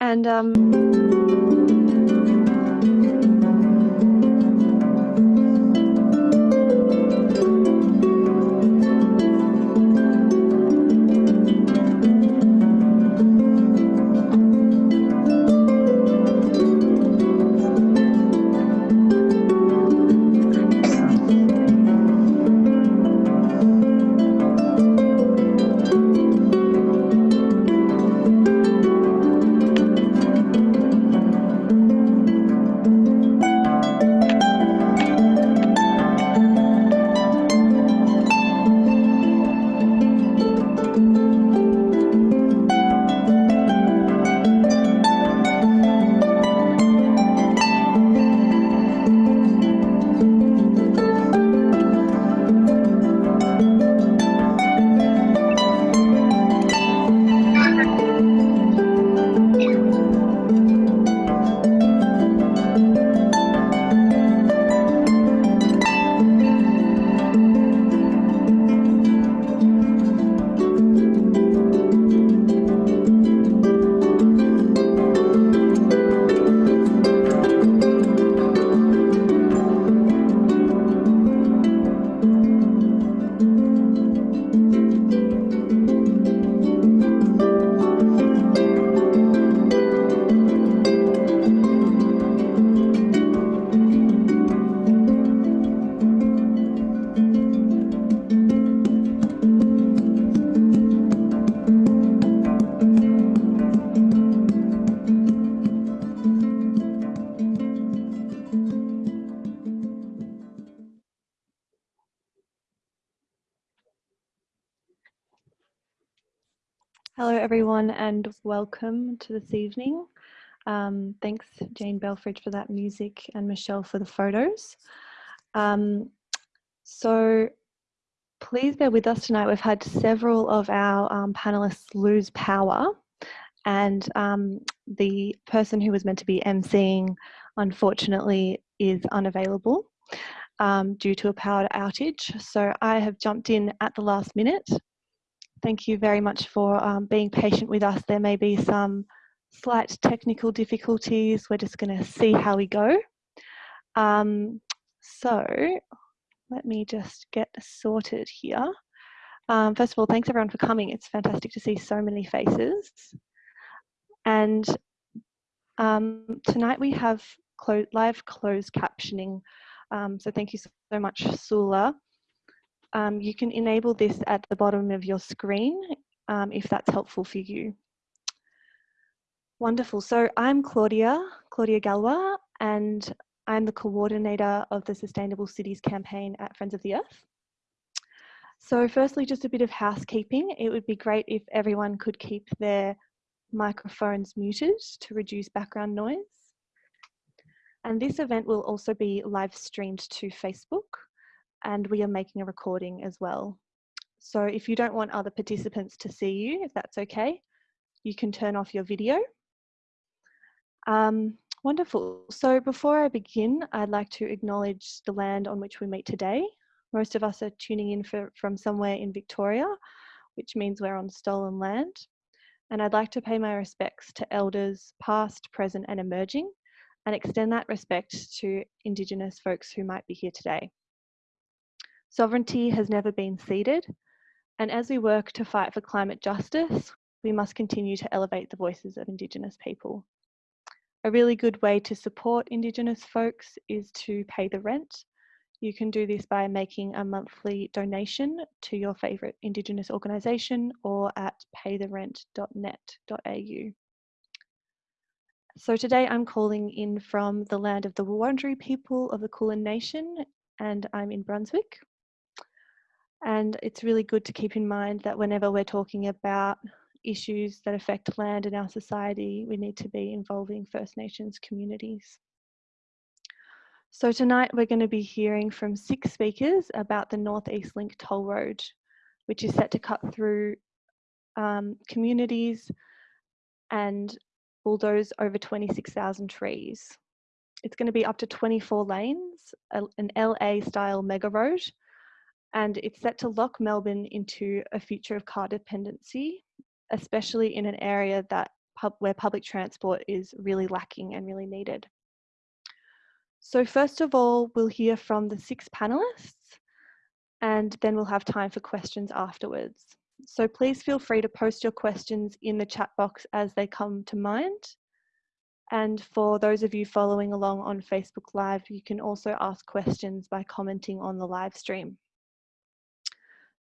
And um, welcome to this evening. Um, thanks, Jane Belfridge, for that music and Michelle for the photos. Um, so please bear with us tonight. We've had several of our um, panelists lose power and um, the person who was meant to be emceeing unfortunately is unavailable um, due to a power outage. So I have jumped in at the last minute Thank you very much for um, being patient with us. There may be some slight technical difficulties. We're just going to see how we go. Um, so let me just get sorted here. Um, first of all, thanks everyone for coming. It's fantastic to see so many faces. And um, tonight we have clo live closed captioning. Um, so thank you so much, Sula um, you can enable this at the bottom of your screen um, if that's helpful for you. Wonderful. So I'm Claudia, Claudia Galwa, and I'm the coordinator of the Sustainable Cities campaign at Friends of the Earth. So firstly, just a bit of housekeeping. It would be great if everyone could keep their microphones muted to reduce background noise. And this event will also be live streamed to Facebook and we are making a recording as well. So if you don't want other participants to see you, if that's okay, you can turn off your video. Um, wonderful. So before I begin, I'd like to acknowledge the land on which we meet today. Most of us are tuning in for, from somewhere in Victoria, which means we're on stolen land. And I'd like to pay my respects to elders past, present and emerging and extend that respect to Indigenous folks who might be here today. Sovereignty has never been ceded, and as we work to fight for climate justice, we must continue to elevate the voices of Indigenous people. A really good way to support Indigenous folks is to pay the rent. You can do this by making a monthly donation to your favourite Indigenous organisation or at paytherent.net.au. So today I'm calling in from the land of the Wurundjeri people of the Kulin Nation and I'm in Brunswick. And it's really good to keep in mind that whenever we're talking about issues that affect land in our society, we need to be involving First Nations communities. So tonight we're going to be hearing from six speakers about the Northeast Link toll road, which is set to cut through um, communities and bulldoze over 26,000 trees. It's going to be up to 24 lanes, an LA style mega road and it's set to lock Melbourne into a future of car dependency, especially in an area that pub, where public transport is really lacking and really needed. So first of all, we'll hear from the six panelists and then we'll have time for questions afterwards. So please feel free to post your questions in the chat box as they come to mind. And for those of you following along on Facebook Live, you can also ask questions by commenting on the live stream.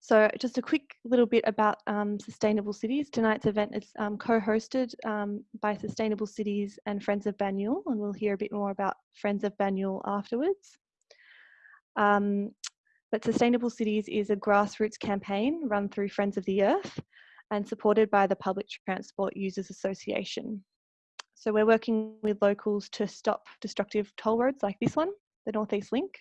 So just a quick little bit about um, Sustainable Cities. Tonight's event is um, co-hosted um, by Sustainable Cities and Friends of Banyule, and we'll hear a bit more about Friends of Banyule afterwards. Um, but Sustainable Cities is a grassroots campaign run through Friends of the Earth and supported by the Public Transport Users Association. So we're working with locals to stop destructive toll roads like this one, the Northeast Link,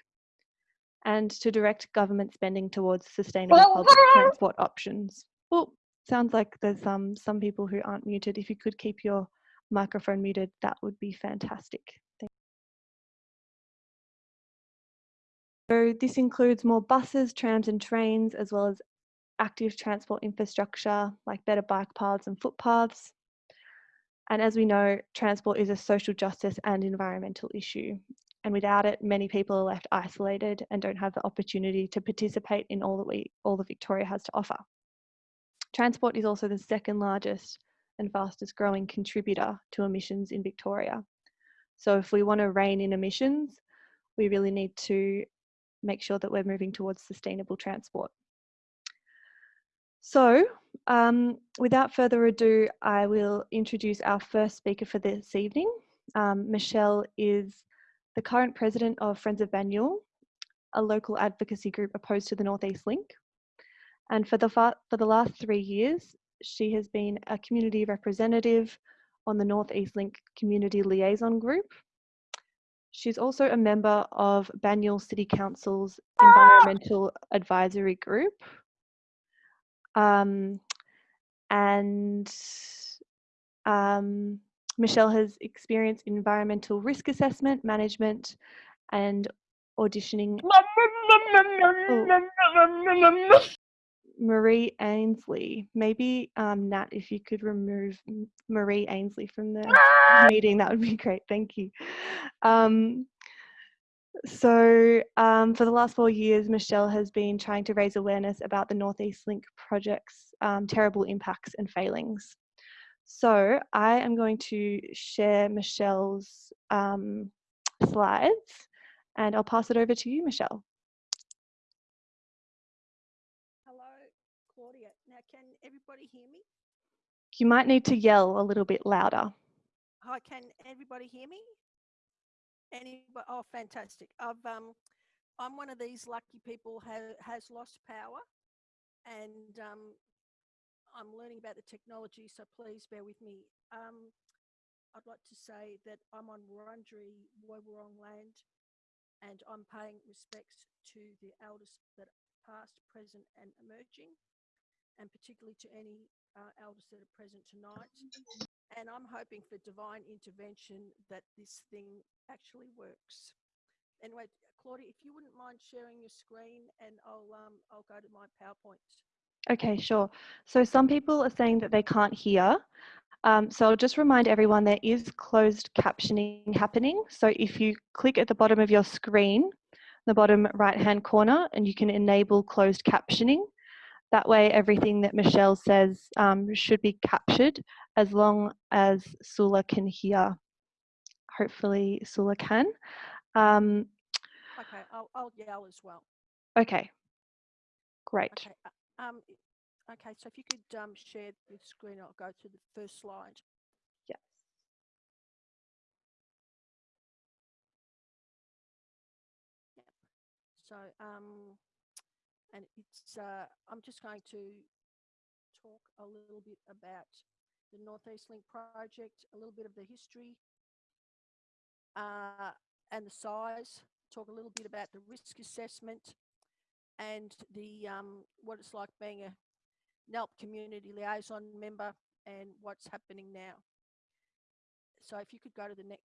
and to direct government spending towards sustainable public transport options. Well, sounds like there's um, some people who aren't muted. If you could keep your microphone muted, that would be fantastic. So this includes more buses, trams and trains, as well as active transport infrastructure like better bike paths and footpaths. And as we know, transport is a social justice and environmental issue. And without it, many people are left isolated and don't have the opportunity to participate in all that we, all that Victoria has to offer. Transport is also the second largest and fastest growing contributor to emissions in Victoria. So if we want to rein in emissions, we really need to make sure that we're moving towards sustainable transport. So um, without further ado, I will introduce our first speaker for this evening. Um, Michelle is the current president of Friends of Banyule, a local advocacy group opposed to the Northeast Link. And for the, for the last three years, she has been a community representative on the Northeast Link Community Liaison Group, She's also a member of Banyule City Council's Environmental Advisory Group. Um, and um, Michelle has experienced environmental risk assessment, management, and auditioning. Oh. Marie Ainsley. Maybe um, Nat, if you could remove Marie Ainsley from the ah! meeting, that would be great. Thank you. Um, so um, for the last four years, Michelle has been trying to raise awareness about the Northeast Link project's um, terrible impacts and failings. So I am going to share Michelle's um, slides and I'll pass it over to you, Michelle. Hello, Claudia. Now, can everybody hear me? You might need to yell a little bit louder. Hi, can everybody hear me? Anybody? Oh, fantastic. I've um, I'm one of these lucky people who has lost power, and um, I'm learning about the technology, so please bear with me. Um, I'd like to say that I'm on Wurundjeri Woiwurrung land, and I'm paying respects to the elders that are past, present, and emerging and particularly to any uh, elders that are present tonight. And I'm hoping for divine intervention that this thing actually works. Anyway, Claudia, if you wouldn't mind sharing your screen and I'll, um, I'll go to my PowerPoint. Okay, sure. So some people are saying that they can't hear. Um, so I'll just remind everyone there is closed captioning happening. So if you click at the bottom of your screen, the bottom right hand corner, and you can enable closed captioning. That way, everything that Michelle says um, should be captured as long as Sula can hear. Hopefully, Sula can. Um, okay, I'll, I'll, yell as well. Okay, great. Okay, uh, um, okay so if you could um, share the screen, I'll go to the first slide. Yes. Yep. So, um, and it's uh, I'm just going to talk a little bit about the Northeast Link project, a little bit of the history uh, and the size, talk a little bit about the risk assessment and the um, what it's like being a NELP community liaison member and what's happening now. So if you could go to the next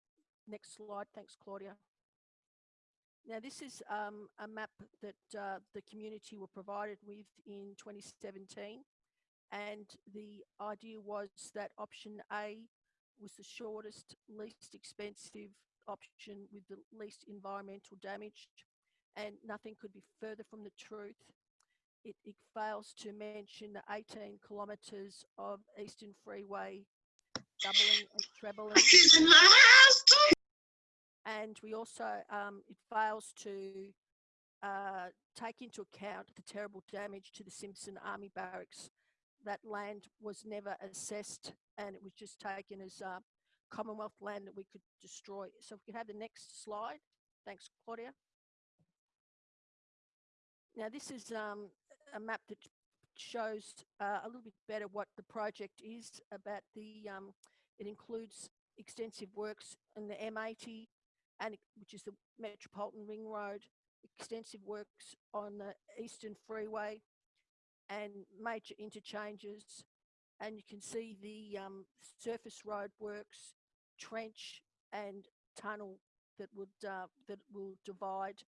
next slide, thanks Claudia. Now, this is um, a map that uh, the community were provided with in 2017. And the idea was that option A was the shortest, least expensive option with the least environmental damage, and nothing could be further from the truth. It, it fails to mention the 18 kilometres of Eastern Freeway doubling and trebling. And we also, um, it fails to uh, take into account the terrible damage to the Simpson Army Barracks. That land was never assessed and it was just taken as uh, Commonwealth land that we could destroy. So if we could have the next slide. Thanks, Claudia. Now this is um, a map that shows uh, a little bit better what the project is about the, um, it includes extensive works in the M80 and which is the Metropolitan Ring Road, extensive works on the Eastern Freeway and major interchanges. And you can see the um, surface road works, trench and tunnel that would uh, that will divide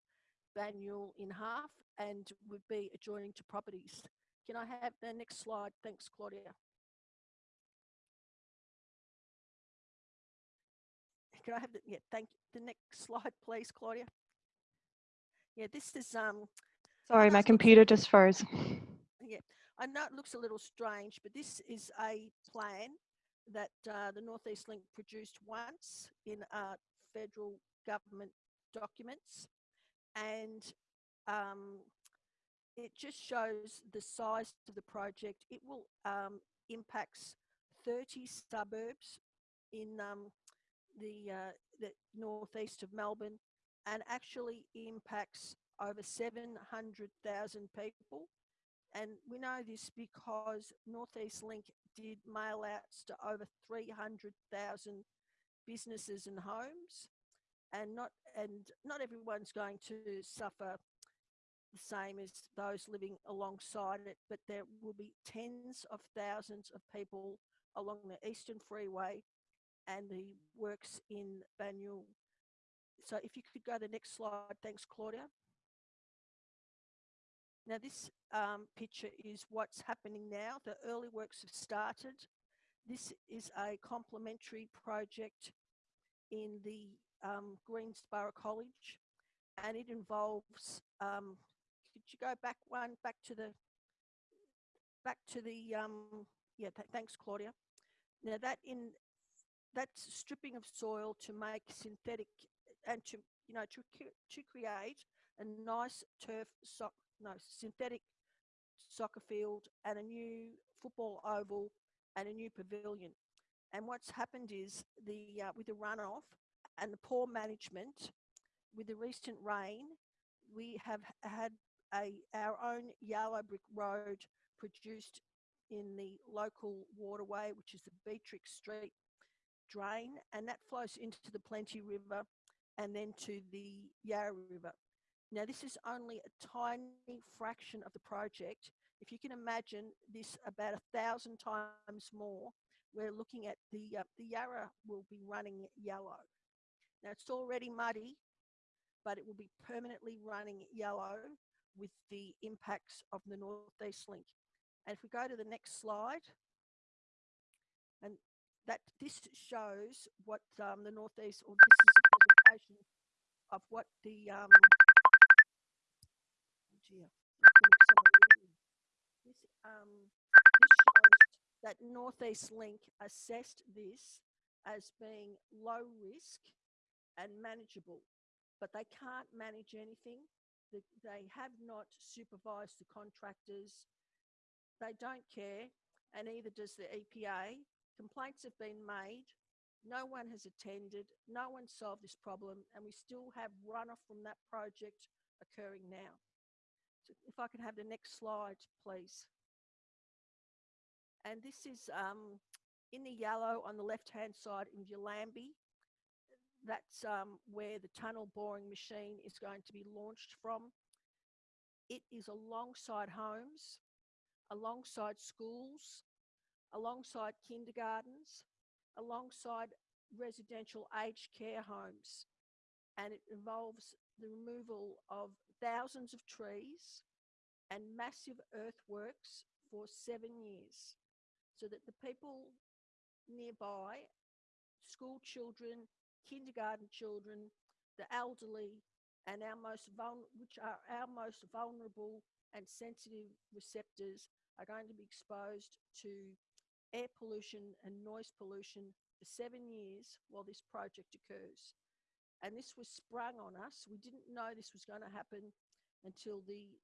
Banyule in half and would be adjoining to properties. Can I have the next slide? Thanks, Claudia. Can I have the, yeah, thank you. The next slide, please, Claudia. Yeah, this is, um. Sorry, my computer just froze. Yeah, I know it looks a little strange, but this is a plan that uh, the Northeast Link produced once in uh, federal government documents. And um, it just shows the size of the project. It will um, impacts 30 suburbs in um, the, uh, the northeast of Melbourne and actually impacts over 700,000 people. And we know this because Northeast Link did mail outs to over 300,000 businesses and homes. And not, and not everyone's going to suffer the same as those living alongside it, but there will be tens of thousands of people along the Eastern Freeway and the works in Banyule. So if you could go to the next slide, thanks Claudia. Now this um, picture is what's happening now. The early works have started. This is a complementary project in the um, Greensborough College and it involves, um, could you go back one, back to the, back to the, um, yeah, th thanks Claudia. Now that in that's stripping of soil to make synthetic and to you know to to create a nice turf soc no synthetic soccer field and a new football oval and a new pavilion. And what's happened is the uh, with the runoff and the poor management, with the recent rain, we have had a our own yellow brick road produced in the local waterway, which is the Beatrix Street drain and that flows into the Plenty River and then to the Yarra River. Now this is only a tiny fraction of the project. If you can imagine this about a thousand times more, we're looking at the, uh, the Yarra will be running yellow. Now it's already muddy, but it will be permanently running yellow with the impacts of the Northeast Link. And if we go to the next slide, and that this shows what um, the Northeast, or this is a presentation of what the, um, oh dear, this, um, this shows that Northeast Link assessed this as being low risk and manageable, but they can't manage anything. They have not supervised the contractors. They don't care, and neither does the EPA Complaints have been made. No one has attended. No one solved this problem. And we still have runoff from that project occurring now. So if I can have the next slide, please. And this is um, in the yellow on the left-hand side in Yallambie. That's um, where the tunnel boring machine is going to be launched from. It is alongside homes, alongside schools, alongside kindergartens, alongside residential aged care homes. And it involves the removal of thousands of trees and massive earthworks for seven years so that the people nearby, school children, kindergarten children, the elderly, and our most which are our most vulnerable and sensitive receptors are going to be exposed to air pollution and noise pollution for seven years while this project occurs. And this was sprung on us. We didn't know this was going to happen until the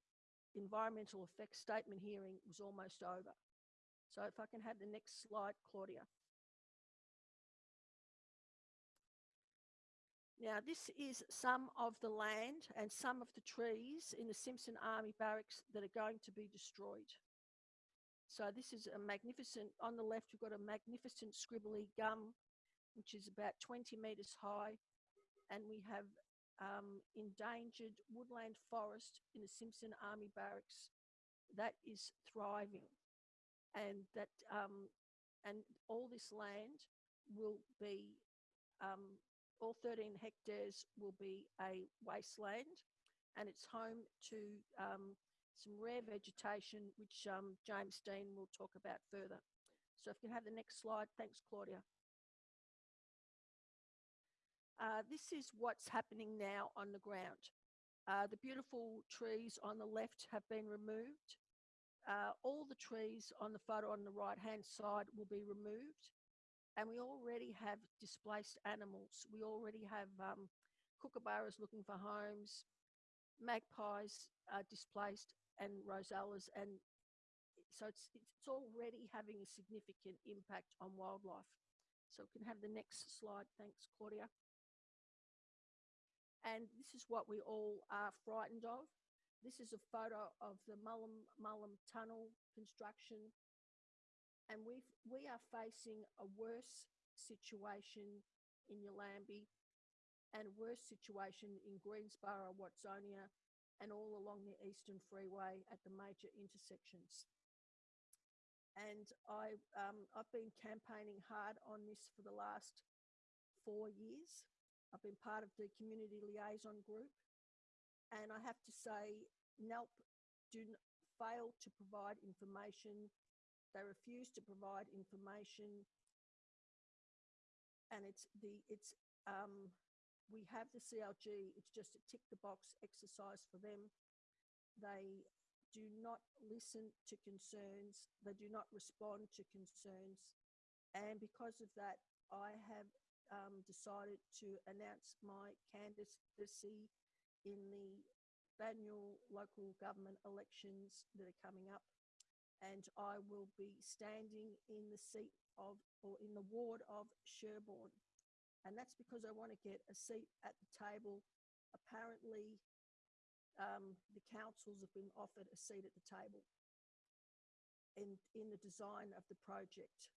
environmental effects statement hearing was almost over. So if I can have the next slide, Claudia. Now, this is some of the land and some of the trees in the Simpson Army Barracks that are going to be destroyed. So this is a magnificent, on the left, we've got a magnificent scribbly gum, which is about 20 metres high. And we have um, endangered woodland forest in the Simpson Army Barracks that is thriving. And that, um, and all this land will be um, all 13 hectares will be a wasteland and it's home to um, some rare vegetation, which um, James Dean will talk about further. So if you can have the next slide. Thanks, Claudia. Uh, this is what's happening now on the ground. Uh, the beautiful trees on the left have been removed. Uh, all the trees on the photo on the right hand side will be removed and we already have displaced animals. We already have um, kookaburras looking for homes, magpies are displaced, and rosellas, and so it's it's already having a significant impact on wildlife. So we can have the next slide. Thanks, Claudia. And this is what we all are frightened of. This is a photo of the Mullum Mullum Tunnel construction and we we are facing a worse situation in Yallambie and a worse situation in Greensborough, Watsonia, and all along the Eastern Freeway at the major intersections. And I, um, I've been campaigning hard on this for the last four years. I've been part of the community liaison group. And I have to say, NELP do fail to provide information they refuse to provide information. And it's the, it's, um, we have the CLG, it's just a tick the box exercise for them. They do not listen to concerns. They do not respond to concerns. And because of that, I have um, decided to announce my candidacy in the annual local government elections that are coming up and I will be standing in the seat of, or in the ward of Sherbourne. And that's because I want to get a seat at the table. Apparently, um, the councils have been offered a seat at the table in, in the design of the project.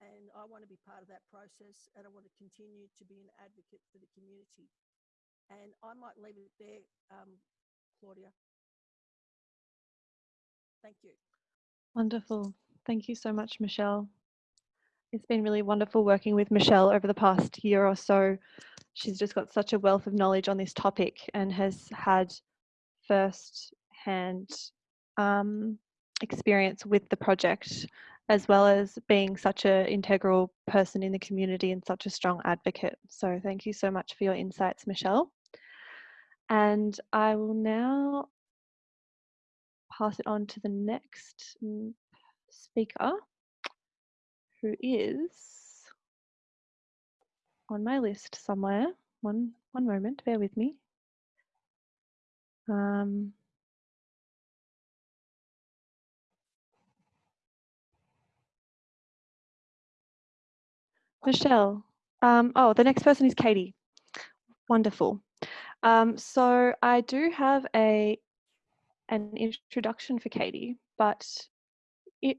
And I want to be part of that process and I want to continue to be an advocate for the community. And I might leave it there, um, Claudia. Thank you. Wonderful. Thank you so much, Michelle. It's been really wonderful working with Michelle over the past year or so. She's just got such a wealth of knowledge on this topic and has had first hand um, experience with the project, as well as being such an integral person in the community and such a strong advocate. So thank you so much for your insights, Michelle. And I will now pass it on to the next speaker, who is on my list somewhere. One, one moment, bear with me. Um, Michelle. Um, oh, the next person is Katie. Wonderful. Um, so I do have a an introduction for Katie, but it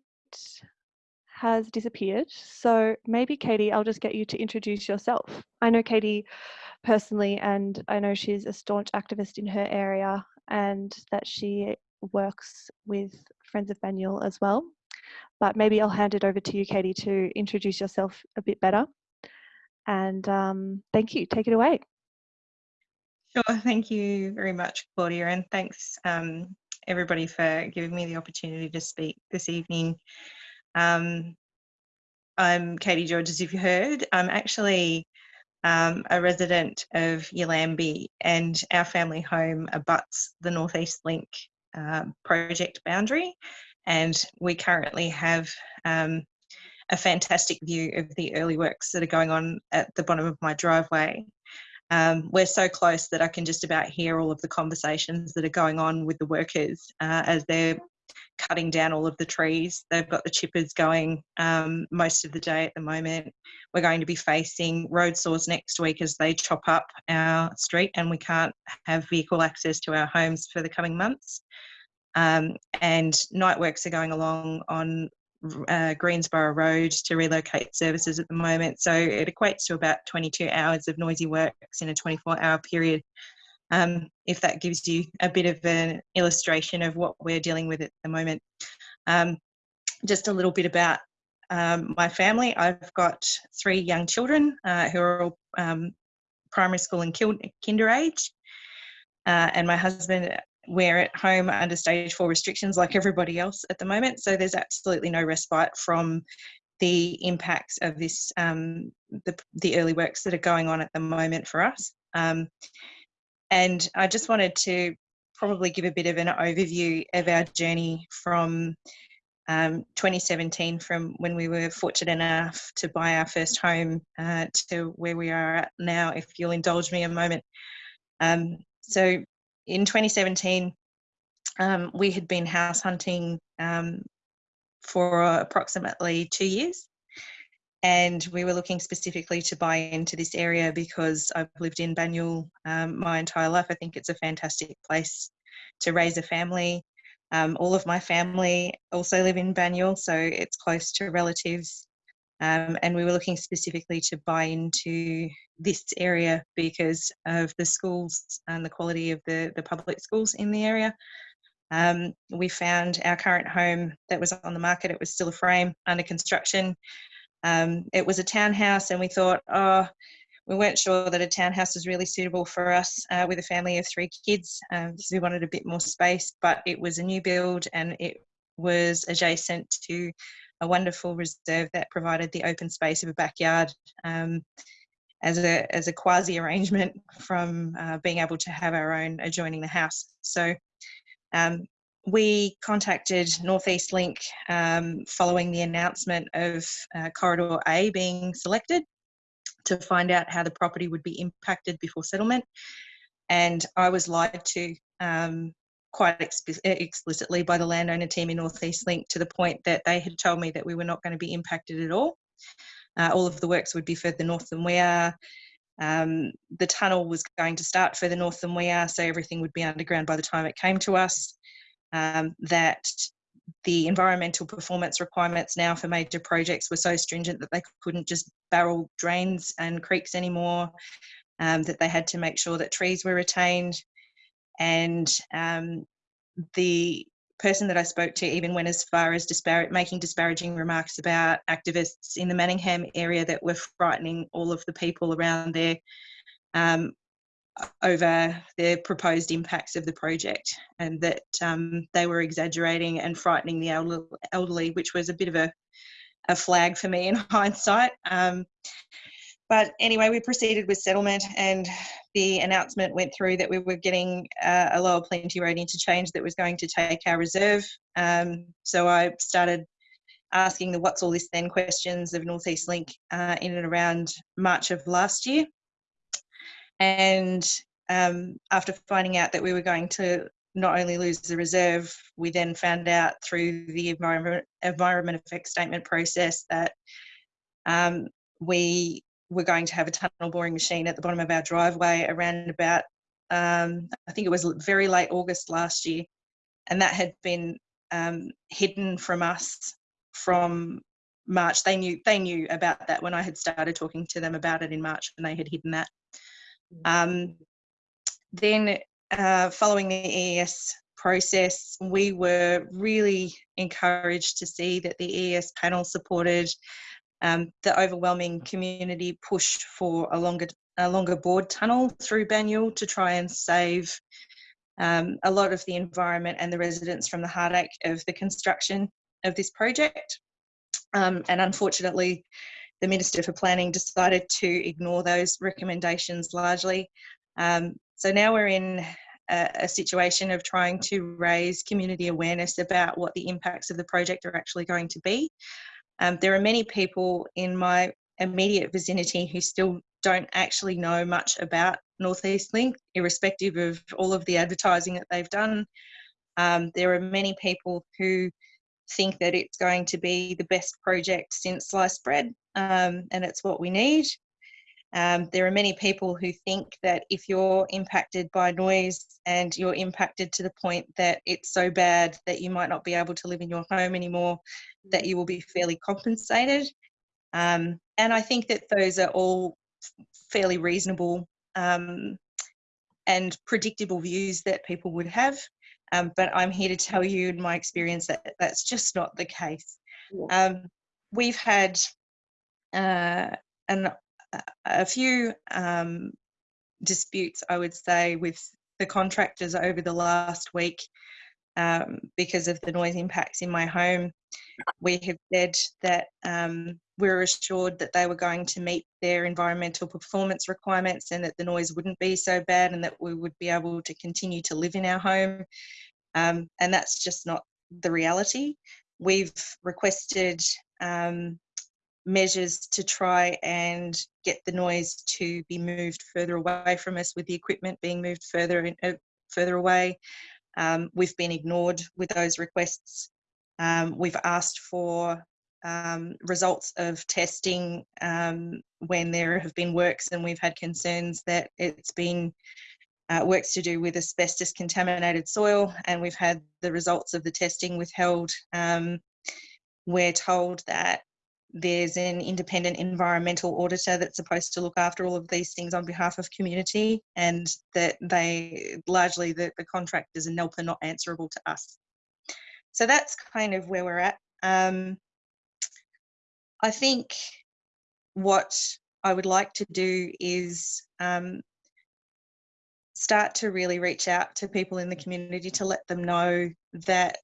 has disappeared. So maybe Katie, I'll just get you to introduce yourself. I know Katie personally, and I know she's a staunch activist in her area and that she works with Friends of Banyule as well. But maybe I'll hand it over to you, Katie, to introduce yourself a bit better. And um, thank you. Take it away. Sure. Thank you very much, Claudia, and thanks um, everybody for giving me the opportunity to speak this evening. Um, I'm Katie George, as you've heard. I'm actually um, a resident of Yallambie and our family home abuts the Northeast Link uh, project boundary and we currently have um, a fantastic view of the early works that are going on at the bottom of my driveway. Um, we're so close that I can just about hear all of the conversations that are going on with the workers uh, as they're cutting down all of the trees. They've got the chippers going um, most of the day at the moment. We're going to be facing road saws next week as they chop up our street and we can't have vehicle access to our homes for the coming months. Um, and night works are going along on uh, Greensborough Road to relocate services at the moment. So it equates to about 22 hours of noisy works in a 24 hour period. Um, if that gives you a bit of an illustration of what we're dealing with at the moment. Um, just a little bit about um, my family. I've got three young children uh, who are all um, primary school and kinder age. Uh, and my husband we're at home under stage four restrictions like everybody else at the moment. So there's absolutely no respite from the impacts of this, um, the, the early works that are going on at the moment for us. Um, and I just wanted to probably give a bit of an overview of our journey from um, 2017 from when we were fortunate enough to buy our first home uh, to where we are at now, if you'll indulge me a moment. Um, so in 2017, um, we had been house hunting um, for approximately two years. And we were looking specifically to buy into this area because I've lived in Banyule um, my entire life. I think it's a fantastic place to raise a family. Um, all of my family also live in Banyule, so it's close to relatives. Um, and we were looking specifically to buy into this area because of the schools and the quality of the, the public schools in the area. Um, we found our current home that was on the market, it was still a frame under construction. Um, it was a townhouse and we thought, oh, we weren't sure that a townhouse was really suitable for us uh, with a family of three kids um, because we wanted a bit more space, but it was a new build and it was adjacent to a wonderful reserve that provided the open space of a backyard um, as a as a quasi arrangement from uh, being able to have our own adjoining the house. So um, we contacted Northeast Link um, following the announcement of uh, Corridor A being selected to find out how the property would be impacted before settlement. And I was lied to um, quite exp explicitly by the landowner team in Northeast Link to the point that they had told me that we were not going to be impacted at all. Uh, all of the works would be further north than we are. Um, the tunnel was going to start further north than we are, so everything would be underground by the time it came to us. Um, that the environmental performance requirements now for major projects were so stringent that they couldn't just barrel drains and creeks anymore, um, that they had to make sure that trees were retained, and um, the person that I spoke to even went as far as dispar making disparaging remarks about activists in the Manningham area that were frightening all of the people around there um, over the proposed impacts of the project and that um, they were exaggerating and frightening the elderly, which was a bit of a, a flag for me in hindsight. Um, but anyway, we proceeded with settlement and the announcement went through that we were getting uh, a lower plenty road interchange that was going to take our reserve. Um, so I started asking the what's all this then questions of Northeast Link uh, in and around March of last year. And um, after finding out that we were going to not only lose the reserve, we then found out through the environment, environment effect statement process that um, we we're going to have a tunnel boring machine at the bottom of our driveway around about, um, I think it was very late August last year. And that had been um, hidden from us from March. They knew they knew about that when I had started talking to them about it in March, and they had hidden that. Um, then, uh, following the EES process, we were really encouraged to see that the EES panel supported um, the overwhelming community push for a longer a longer bored tunnel through Banyule to try and save um, a lot of the environment and the residents from the heartache of the construction of this project. Um, and unfortunately, the Minister for Planning decided to ignore those recommendations largely. Um, so now we're in a, a, situation of trying to raise community awareness about what the impacts of the project are actually going to be. Um, there are many people in my immediate vicinity who still don't actually know much about Northeast Link, irrespective of all of the advertising that they've done. Um, there are many people who think that it's going to be the best project since sliced bread, um, and it's what we need. Um, there are many people who think that if you're impacted by noise and you're impacted to the point that it's so bad that you might not be able to live in your home anymore, that you will be fairly compensated. Um, and I think that those are all fairly reasonable um, and predictable views that people would have. Um, but I'm here to tell you in my experience that that's just not the case. Yeah. Um, we've had uh, an, a few um, disputes, I would say, with the contractors over the last week um, because of the noise impacts in my home. We have said that um, we were assured that they were going to meet their environmental performance requirements and that the noise wouldn't be so bad and that we would be able to continue to live in our home. Um, and that's just not the reality. We've requested um, measures to try and get the noise to be moved further away from us with the equipment being moved further and uh, further away. Um, we've been ignored with those requests. Um, we've asked for um, results of testing um, when there have been works and we've had concerns that it's been uh, works to do with asbestos contaminated soil and we've had the results of the testing withheld. Um, we're told that there's an independent environmental auditor that's supposed to look after all of these things on behalf of community and that they largely the, the contractors and NELP are not answerable to us. So that's kind of where we're at. Um, I think what I would like to do is um, start to really reach out to people in the community to let them know that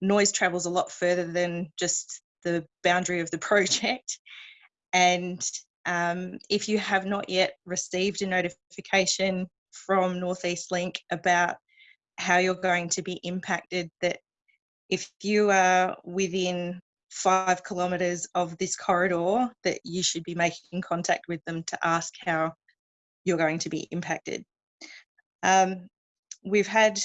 noise travels a lot further than just the boundary of the project. And um, if you have not yet received a notification from Northeast Link about how you're going to be impacted, that if you are within five kilometres of this corridor, that you should be making contact with them to ask how you're going to be impacted. Um, we've had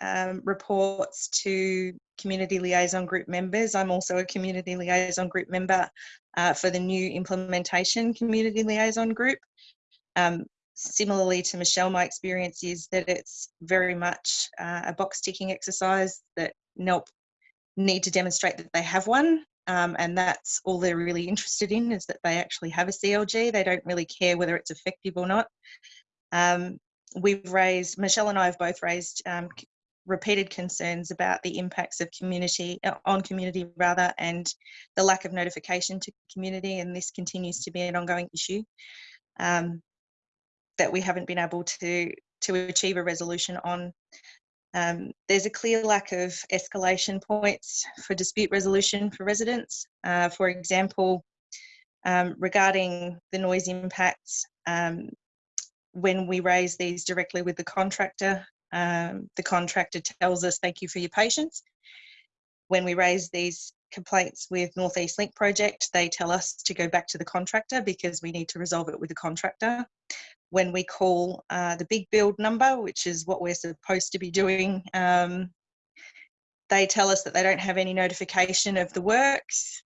um, reports to community liaison group members. I'm also a community liaison group member uh, for the new implementation community liaison group. Um, similarly to Michelle, my experience is that it's very much uh, a box ticking exercise that NELP need to demonstrate that they have one. Um, and that's all they're really interested in is that they actually have a CLG. They don't really care whether it's effective or not. Um, we've raised, Michelle and I have both raised um, repeated concerns about the impacts of community uh, on community rather and the lack of notification to community and this continues to be an ongoing issue um, that we haven't been able to to achieve a resolution on. Um, there's a clear lack of escalation points for dispute resolution for residents. Uh, for example, um, regarding the noise impacts, um, when we raise these directly with the contractor, um, the contractor tells us, thank you for your patience. When we raise these complaints with Northeast Link project, they tell us to go back to the contractor because we need to resolve it with the contractor. When we call uh, the big build number, which is what we're supposed to be doing, um, they tell us that they don't have any notification of the works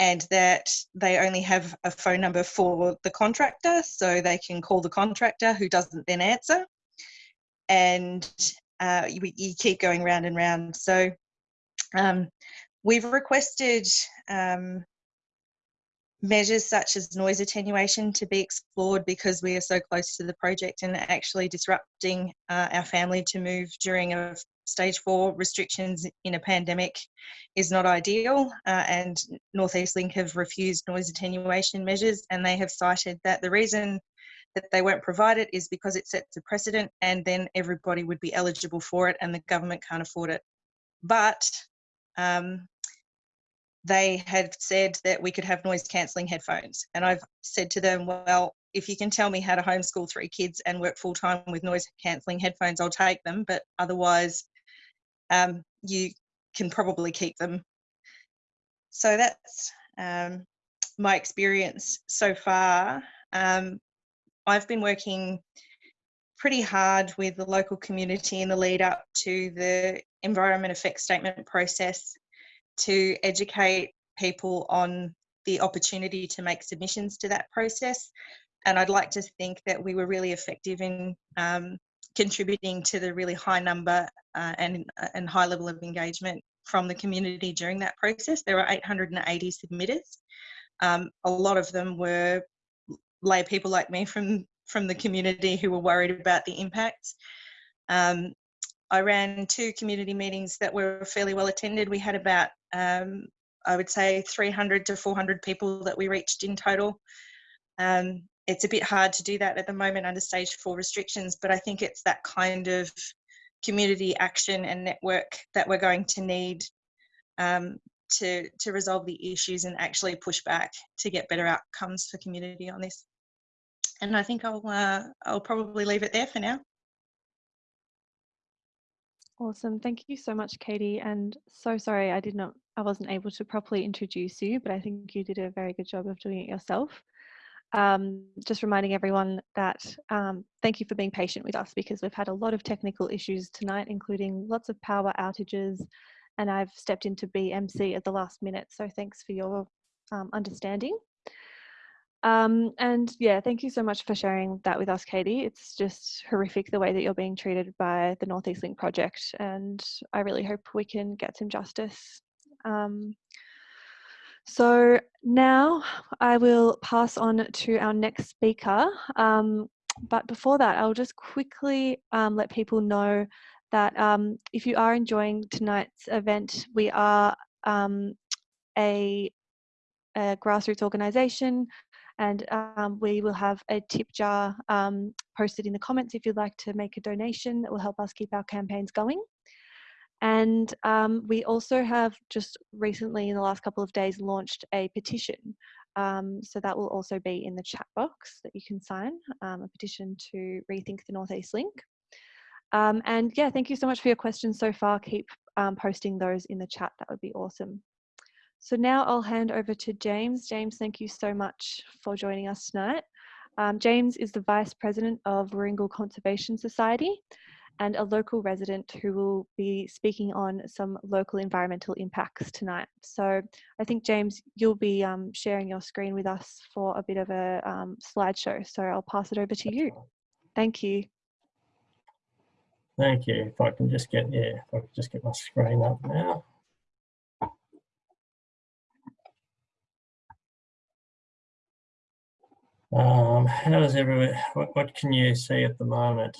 and that they only have a phone number for the contractor so they can call the contractor who doesn't then answer and uh, you, you, keep going round and round. So um, we've requested um, measures such as noise attenuation to be explored because we are so close to the project and actually disrupting uh, our family to move during a stage four restrictions in a pandemic is not ideal uh, and Northeast Link have refused noise attenuation measures and they have cited that the reason that they won't provide it is because it sets a precedent and then everybody would be eligible for it and the government can't afford it. But um, they had said that we could have noise cancelling headphones. And I've said to them, well, if you can tell me how to homeschool three kids and work full time with noise cancelling headphones, I'll take them. But otherwise, um, you can probably keep them. So that's um, my experience so far. Um, I've been working pretty hard with the local community in the lead up to the environment effect statement process to educate people on the opportunity to make submissions to that process. And I'd like to think that we were really effective in um, contributing to the really high number uh, and, and high level of engagement from the community during that process. There were 880 submitters. Um, a lot of them were lay people like me from, from the community who were worried about the impacts. Um, I ran two community meetings that were fairly well attended. We had about, um, I would say, 300 to 400 people that we reached in total. Um, it's a bit hard to do that at the moment under stage four restrictions, but I think it's that kind of community action and network that we're going to need um, to, to resolve the issues and actually push back to get better outcomes for community on this. And I think I'll, uh, I'll probably leave it there for now. Awesome. Thank you so much, Katie. And so sorry I did not I wasn't able to properly introduce you, but I think you did a very good job of doing it yourself. Um, just reminding everyone that um, thank you for being patient with us because we've had a lot of technical issues tonight, including lots of power outages, and I've stepped into BMC at the last minute. So thanks for your um, understanding. Um, and yeah, thank you so much for sharing that with us, Katie. It's just horrific the way that you're being treated by the Northeast Link project, and I really hope we can get some justice. Um, so now I will pass on to our next speaker. Um, but before that, I'll just quickly um, let people know that um, if you are enjoying tonight's event, we are um, a, a grassroots organisation and um, we will have a tip jar um, posted in the comments if you'd like to make a donation that will help us keep our campaigns going. And um, we also have just recently in the last couple of days launched a petition. Um, so that will also be in the chat box that you can sign, um, a petition to rethink the Northeast Link. Um, and yeah, thank you so much for your questions so far. Keep posting those in the chat, that would be awesome. So now I'll hand over to James. James, thank you so much for joining us tonight. Um, James is the Vice President of Warringal Conservation Society and a local resident who will be speaking on some local environmental impacts tonight. So I think, James, you'll be um, sharing your screen with us for a bit of a um, slideshow. So I'll pass it over to you. Thank you. Thank you. If I can just get, yeah, if I can just get my screen up now. Um, how does everyone, what, what can you see at the moment?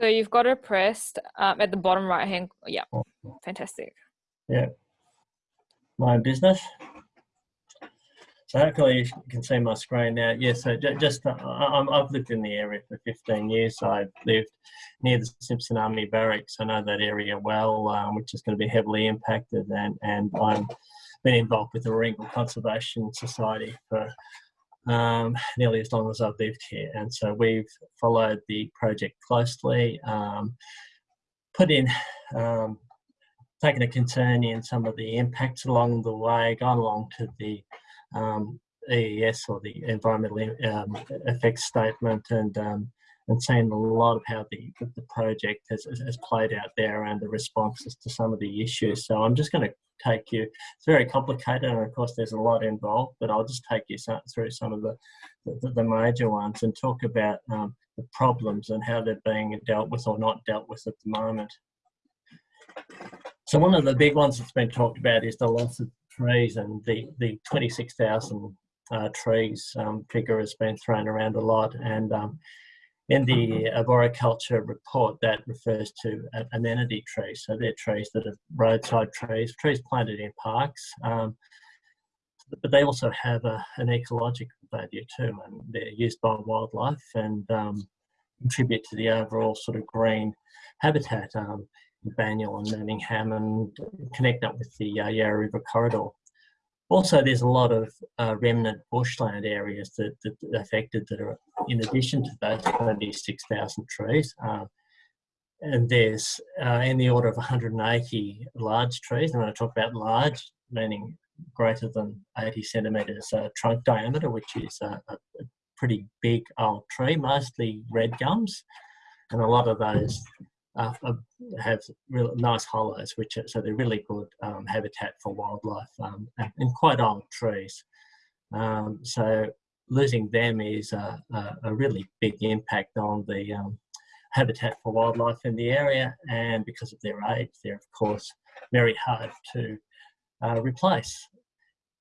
So you've got it pressed um, at the bottom right hand. Yeah, fantastic. Yeah, my business. So hopefully you can see my screen now. Yeah, so just, uh, I've lived in the area for 15 years. So I lived near the Simpson Army Barracks. I know that area well, um, which is going to be heavily impacted. And, and I've been involved with the Warringal Conservation Society for um, nearly as long as I've lived here. And so we've followed the project closely, um, put in, um, taken a concern in some of the impacts along the way, gone along to the um, EES or the environmental um, effects statement and um, and seen a lot of how the, the project has, has played out there and the responses to some of the issues. So I'm just going to take you, it's very complicated and of course there's a lot involved, but I'll just take you through some of the, the, the major ones and talk about um, the problems and how they're being dealt with or not dealt with at the moment. So one of the big ones that's been talked about is the loss of trees and the, the 26,000 uh, trees um, figure has been thrown around a lot and um, in the arboriculture report, that refers to amenity trees. So they're trees that are roadside trees, trees planted in parks. Um, but they also have a, an ecological value too, and they're used by wildlife and um, contribute to the overall sort of green habitat. Um, Banyule and Manningham and connect up with the uh, Yarra River corridor. Also, there's a lot of uh, remnant bushland areas that, that are affected that are in addition to those 26,000 trees. Uh, and there's uh, in the order of 180 large trees. And when I talk about large, meaning greater than 80 centimetres uh, trunk diameter, which is a, a, pretty big old tree, mostly red gums. And a lot of those uh, have real nice hollows, which are, so they're really good um, habitat for wildlife um, and, and, quite old trees. Um, so losing them is a, a, a, really big impact on the um, habitat for wildlife in the area and because of their age they're of course very hard to uh, replace.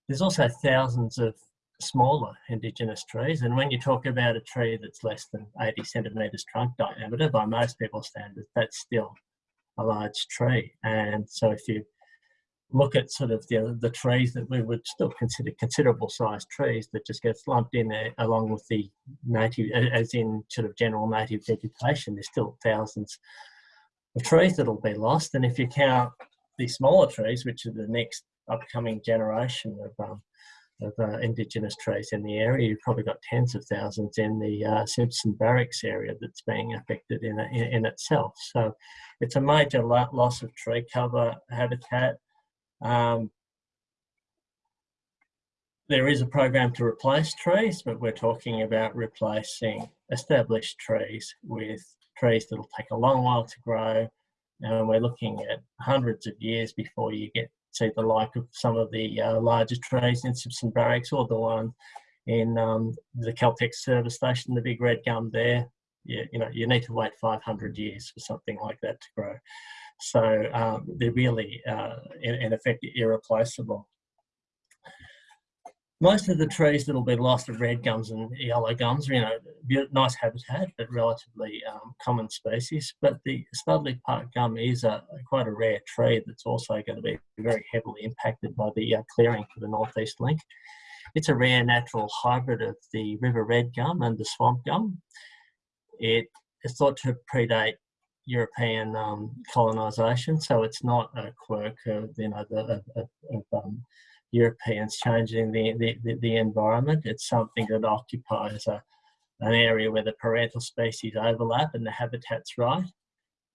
There's also thousands of smaller indigenous trees and when you talk about a tree that's less than 80 centimetres trunk diameter by most people's standards that's still a large tree and so if you look at sort of the, the trees that we would still consider considerable sized trees that just gets lumped in there along with the native, as in sort of general native vegetation, there's still thousands of trees that'll be lost. And if you count the smaller trees, which are the next upcoming generation of, um, of uh, indigenous trees in the area, you've probably got tens of thousands in the uh, Simpson Barracks area that's being affected in, in, in itself. So it's a major loss of tree cover habitat um, there is a program to replace trees, but we're talking about replacing established trees with trees that'll take a long while to grow. And we're looking at hundreds of years before you get see the like of some of the uh, larger trees in Simpson Barracks or the one in um, the Caltex service station, the big red gum there. You, you know, you need to wait 500 years for something like that to grow. So um, they're really, uh, in, in, effect, irreplaceable. Most of the trees that will be lost are red gums and yellow gums, you know, nice habitat, but relatively um, common species. But the Studley Park gum is a, quite a rare tree that's also going to be very heavily impacted by the uh, clearing for the Northeast Link. It's a rare natural hybrid of the river red gum and the swamp gum. It is thought to predate European um, colonisation, so it's not a quirk of you know the, of, of um, Europeans changing the, the, the, environment. It's something that occupies a, an area where the parental species overlap and the habitat's right.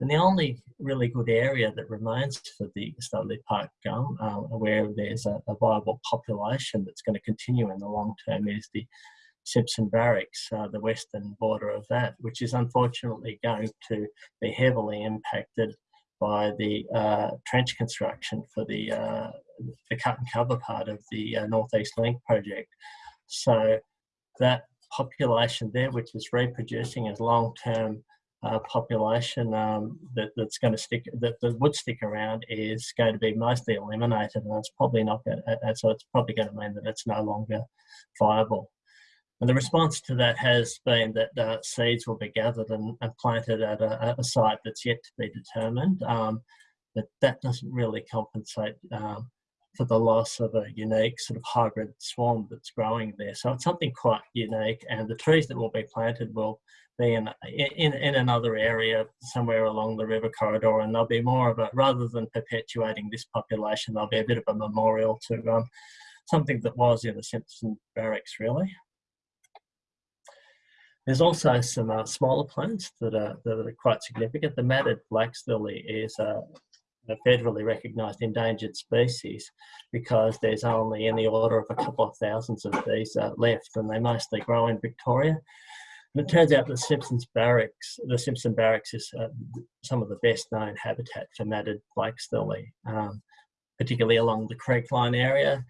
And the only really good area that remains for the Studley Park gum, uh, where there's a, a, viable population that's going to continue in the long term, is the Simpson Barracks, uh, the western border of that, which is unfortunately going to be heavily impacted by the uh, trench construction for the, uh, the cut and cover part of the uh, Northeast Link project. So that population there, which is reproducing as long-term uh, population um, that, that's going to stick, that, that would stick around is going to be mostly eliminated and it's probably not going to, so it's probably going to mean that it's no longer viable. And the response to that has been that uh, seeds will be gathered and, and planted at a, a, site that's yet to be determined. Um, but that doesn't really compensate um, for the loss of a unique sort of hybrid swarm that's growing there. So it's something quite unique and the trees that will be planted will be in, in, in another area somewhere along the river corridor and there'll be more of a, rather than perpetuating this population, there'll be a bit of a memorial to um, something that was in the Simpson Barracks really. There's also some uh, smaller plants that are, that are quite significant. The matted flax lily is a, a federally recognised endangered species because there's only in the order of a couple of thousands of these uh, left and they mostly grow in Victoria. And it turns out that Simpson's Barracks, the Simpson Barracks is uh, some of the best known habitat for matted flax lily, um, particularly along the creek line area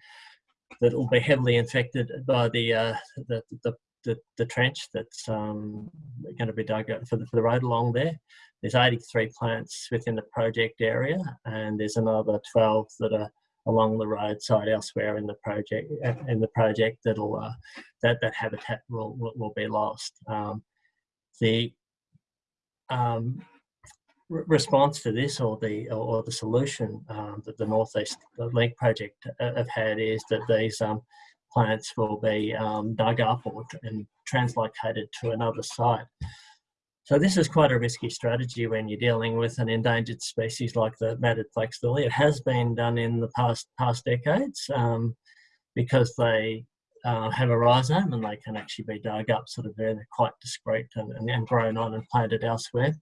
that will be heavily infected by the, uh, the, the, the, the trench that's um, going to be dug for the, for the road along there. There's 83 plants within the project area, and there's another 12 that are along the roadside elsewhere in the project. In the project, that'll uh, that that habitat will will, will be lost. Um, the um, response to this or the or the solution um, that the Northeast Link project uh, have had is that these um, plants will be um, dug up or and translocated to another site. So this is quite a risky strategy when you're dealing with an endangered species like the matted flax lily. It has been done in the past past decades um, because they uh, have a rhizome and they can actually be dug up sort of. They're quite discreet and, and, and, grown on and planted elsewhere.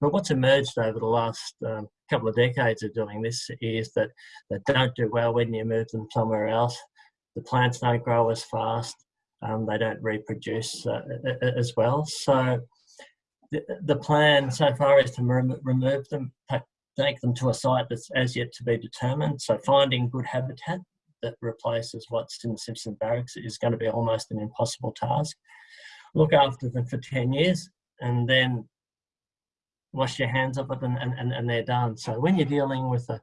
But what's emerged over the last um, couple of decades of doing this is that they don't do well when you move them somewhere else. The plants don't grow as fast. Um, they don't reproduce uh, as well. So the, the plan so far is to rem remove them, take them to a site that's as yet to be determined. So finding good habitat that replaces what's in the Simpson Barracks is going to be almost an impossible task. Look after them for 10 years and then wash your hands of it and, and, and they're done. So when you're dealing with a,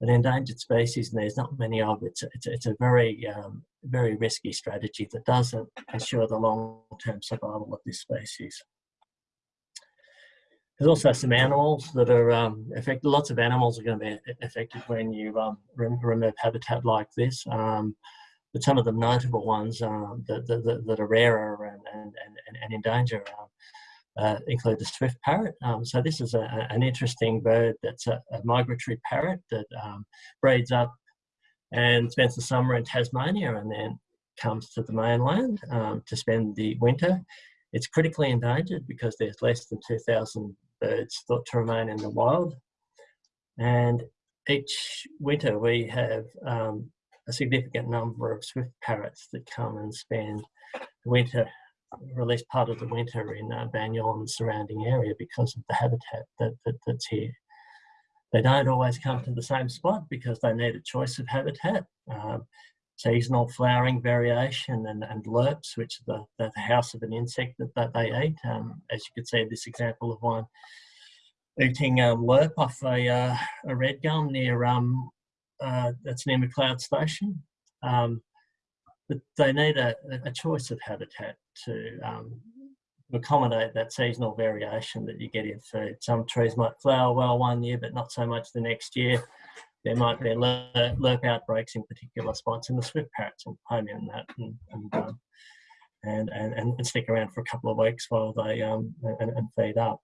an endangered species and there's not many of it, it's, it's, a very, um, very risky strategy that doesn't ensure the long-term survival of this species. There's also some animals that are um, affected. Lots of animals are going to be affected when you um, remove habitat like this. Um, but some of the notable ones uh, that, that, that, are rarer and, and, and, and in danger um, uh, include the swift parrot. Um, so this is a, an interesting bird that's a, a migratory parrot that um, breeds up and spends the summer in Tasmania and then comes to the mainland to spend the winter. It's critically endangered because there's less than 2,000 birds thought to remain in the wild. And each winter we have um, a significant number of swift parrots that come and spend the winter, or at least part of the winter in uh, and the surrounding area because of the habitat that, that, that's here. They don't always come to the same spot because they need a choice of habitat. Um, seasonal flowering variation and, and lerps, which are the, the house of an insect that, that they eat. Um, as you can see this example of one eating a lerp off a, uh, a red gum near, um, uh, that's near Macleod Station. Um, but they need a, a choice of habitat to um, accommodate that seasonal variation that you get in food. Some trees might flower well one year, but not so much the next year there might be lerp outbreaks in particular spots, and the swift parrots will home in that and and, um, and, and, and stick around for a couple of weeks while they um, and, and feed up.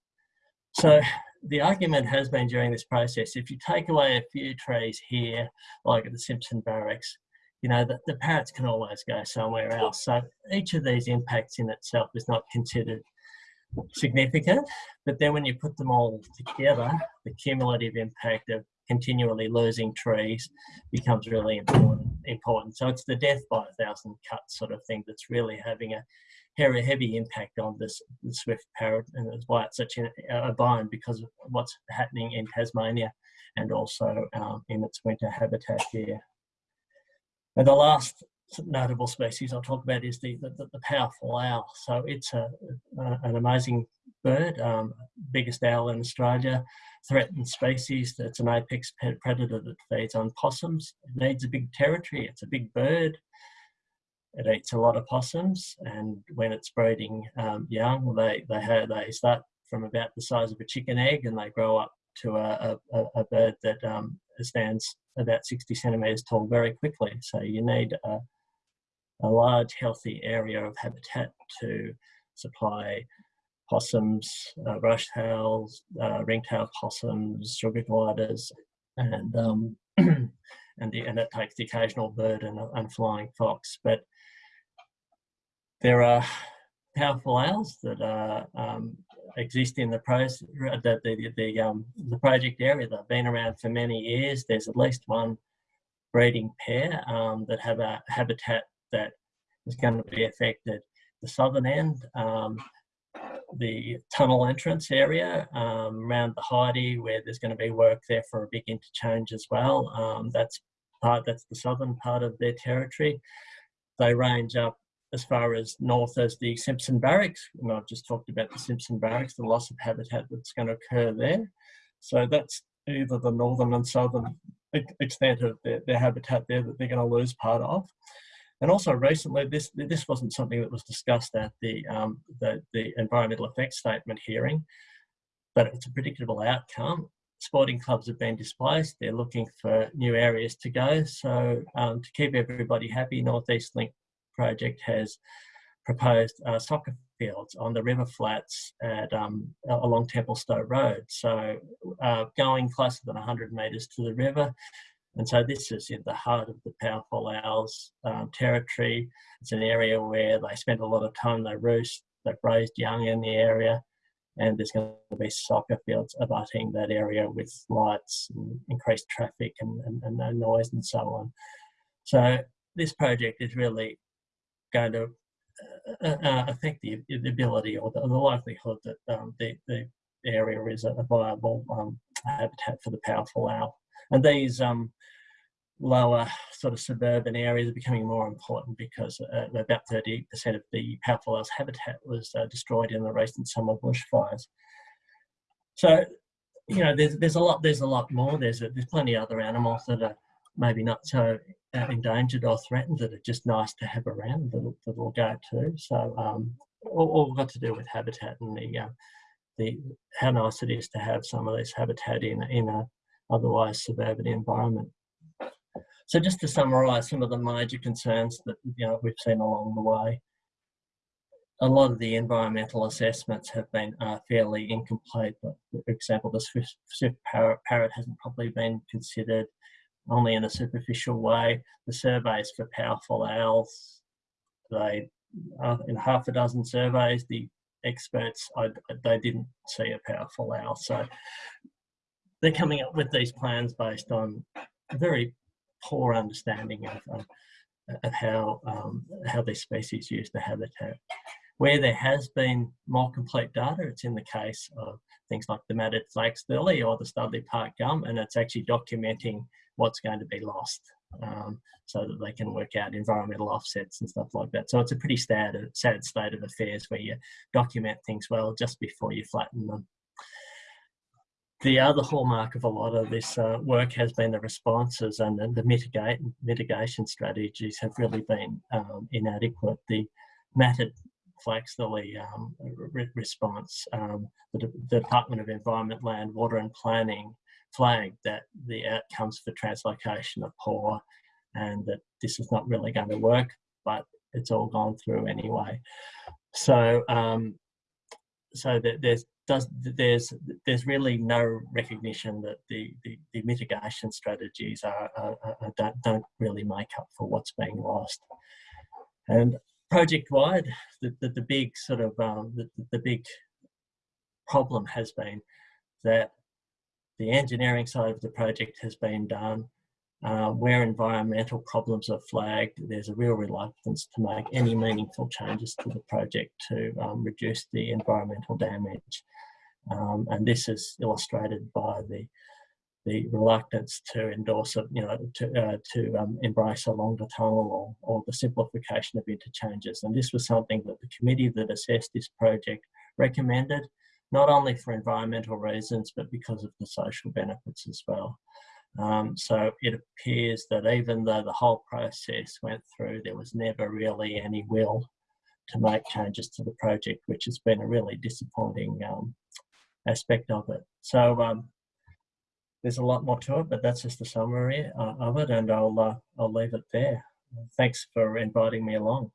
So the argument has been during this process, if you take away a few trees here, like at the Simpson Barracks, you know, the, the parrots can always go somewhere else. So each of these impacts in itself is not considered significant, but then when you put them all together, the cumulative impact of continually losing trees becomes really important. important. So it's the death by a thousand cuts sort of thing that's really having a very heavy impact on this the swift parrot, and that's why it's such a, a bind because of what's happening in Tasmania and also um, in its winter habitat here. And the last notable species I'll talk about is the, the, the powerful owl. So it's a, a an amazing bird, um, biggest owl in Australia, threatened species. That's an apex predator that feeds on possums. It needs a big territory. It's a big bird. It eats a lot of possums, and when it's breeding um, young, they they have, they start from about the size of a chicken egg, and they grow up to a, a, a bird that um, stands about 60 centimeters tall very quickly. So you need a, a large, healthy area of habitat to supply possums, uh, brushtails, uh, ringtail possums, sugar gliders, and um, and, the, and it takes the occasional bird and, and flying fox. But there are powerful owls that are um, exist in the, pro the, the, the, um, the project area. They've been around for many years. There's at least one breeding pair um, that have a habitat that is going to be affected. The southern end, um, the tunnel entrance area um, around the Heide where there's going to be work there for a big interchange as well. Um, that's part, that's the southern part of their territory. They range up as far as north as the Simpson Barracks. And I've just talked about the Simpson Barracks, the loss of habitat that's going to occur there. So that's either the northern and southern extent of their, their habitat there that they're going to lose part of. And also recently, this this wasn't something that was discussed at the um, the, the environmental effects statement hearing, but it's a predictable outcome. sporting clubs have been displaced. They're looking for new areas to go. So um, to keep everybody happy, Northeast Link project has proposed uh, soccer fields on the river flats at um, along Templestowe Road. So uh, going closer than 100 metres to the river. And so this is in the heart of the powerful owls um, territory. It's an area where they spend a lot of time, they roost, they've raised young in the area and there's going to be soccer fields abutting that area with lights and increased traffic and, and, and no noise and so on. So this project is really going to uh, uh, uh, affect the, the, ability or the, the likelihood that um, the, the area is a viable um, habitat for the powerful owl. And these um, lower sort of suburban areas are becoming more important because uh, about 30% of the powerful owl's habitat was uh, destroyed in the recent summer bushfires. So, you know, there's there's a lot there's a lot more. There's a, there's plenty of other animals that are maybe not so uh, endangered or threatened that are just nice to have around that that will go too. So, um, all, all got to do with habitat and the uh, the how nice it is to have some of this habitat in in a otherwise suburban environment. So just to summarise some of the major concerns that you know we've seen along the way, a lot of the environmental assessments have been uh, fairly incomplete. But for example, the swift, swift parrot, parrot hasn't probably been considered only in a superficial way. The surveys for powerful owls, they uh, in half a dozen surveys, the experts I, they didn't see a powerful owl. So they're coming up with these plans based on a very poor understanding of, of, of how, um, how these species use the habitat. Where there has been more complete data, it's in the case of things like the matted flax lily or the Studley Park gum, and it's actually documenting what's going to be lost um, so that they can work out environmental offsets and stuff like that. So it's a pretty sad, sad state of affairs where you document things well just before you flatten them the other hallmark of a lot of this uh, work has been the responses and the mitigate, mitigation strategies have really been um, inadequate. The matted flax lily um, re response, um, the, the, Department of Environment, Land, Water and Planning flagged that the outcomes for translocation are poor and that this is not really going to work, but it's all gone through anyway. So, um, so that there's does there's there's really no recognition that the the, the mitigation strategies are, are, are, don't, don't really make up for what's being lost and project wide the, the, the big sort of um, the, the big problem has been that the engineering side of the project has been done uh, where environmental problems are flagged, there's a real reluctance to make any meaningful changes to the project to um, reduce the environmental damage. Um, and this is illustrated by the the reluctance to endorse it, you know, to, uh, to um, embrace a longer tunnel or, or the simplification of interchanges. And this was something that the committee that assessed this project recommended, not only for environmental reasons, but because of the social benefits as well. Um, so it appears that even though the whole process went through, there was never really any will to make changes to the project, which has been a really disappointing um, aspect of it. So um, there's a lot more to it, but that's just a summary uh, of it, and I'll uh, I'll leave it there. Thanks for inviting me along.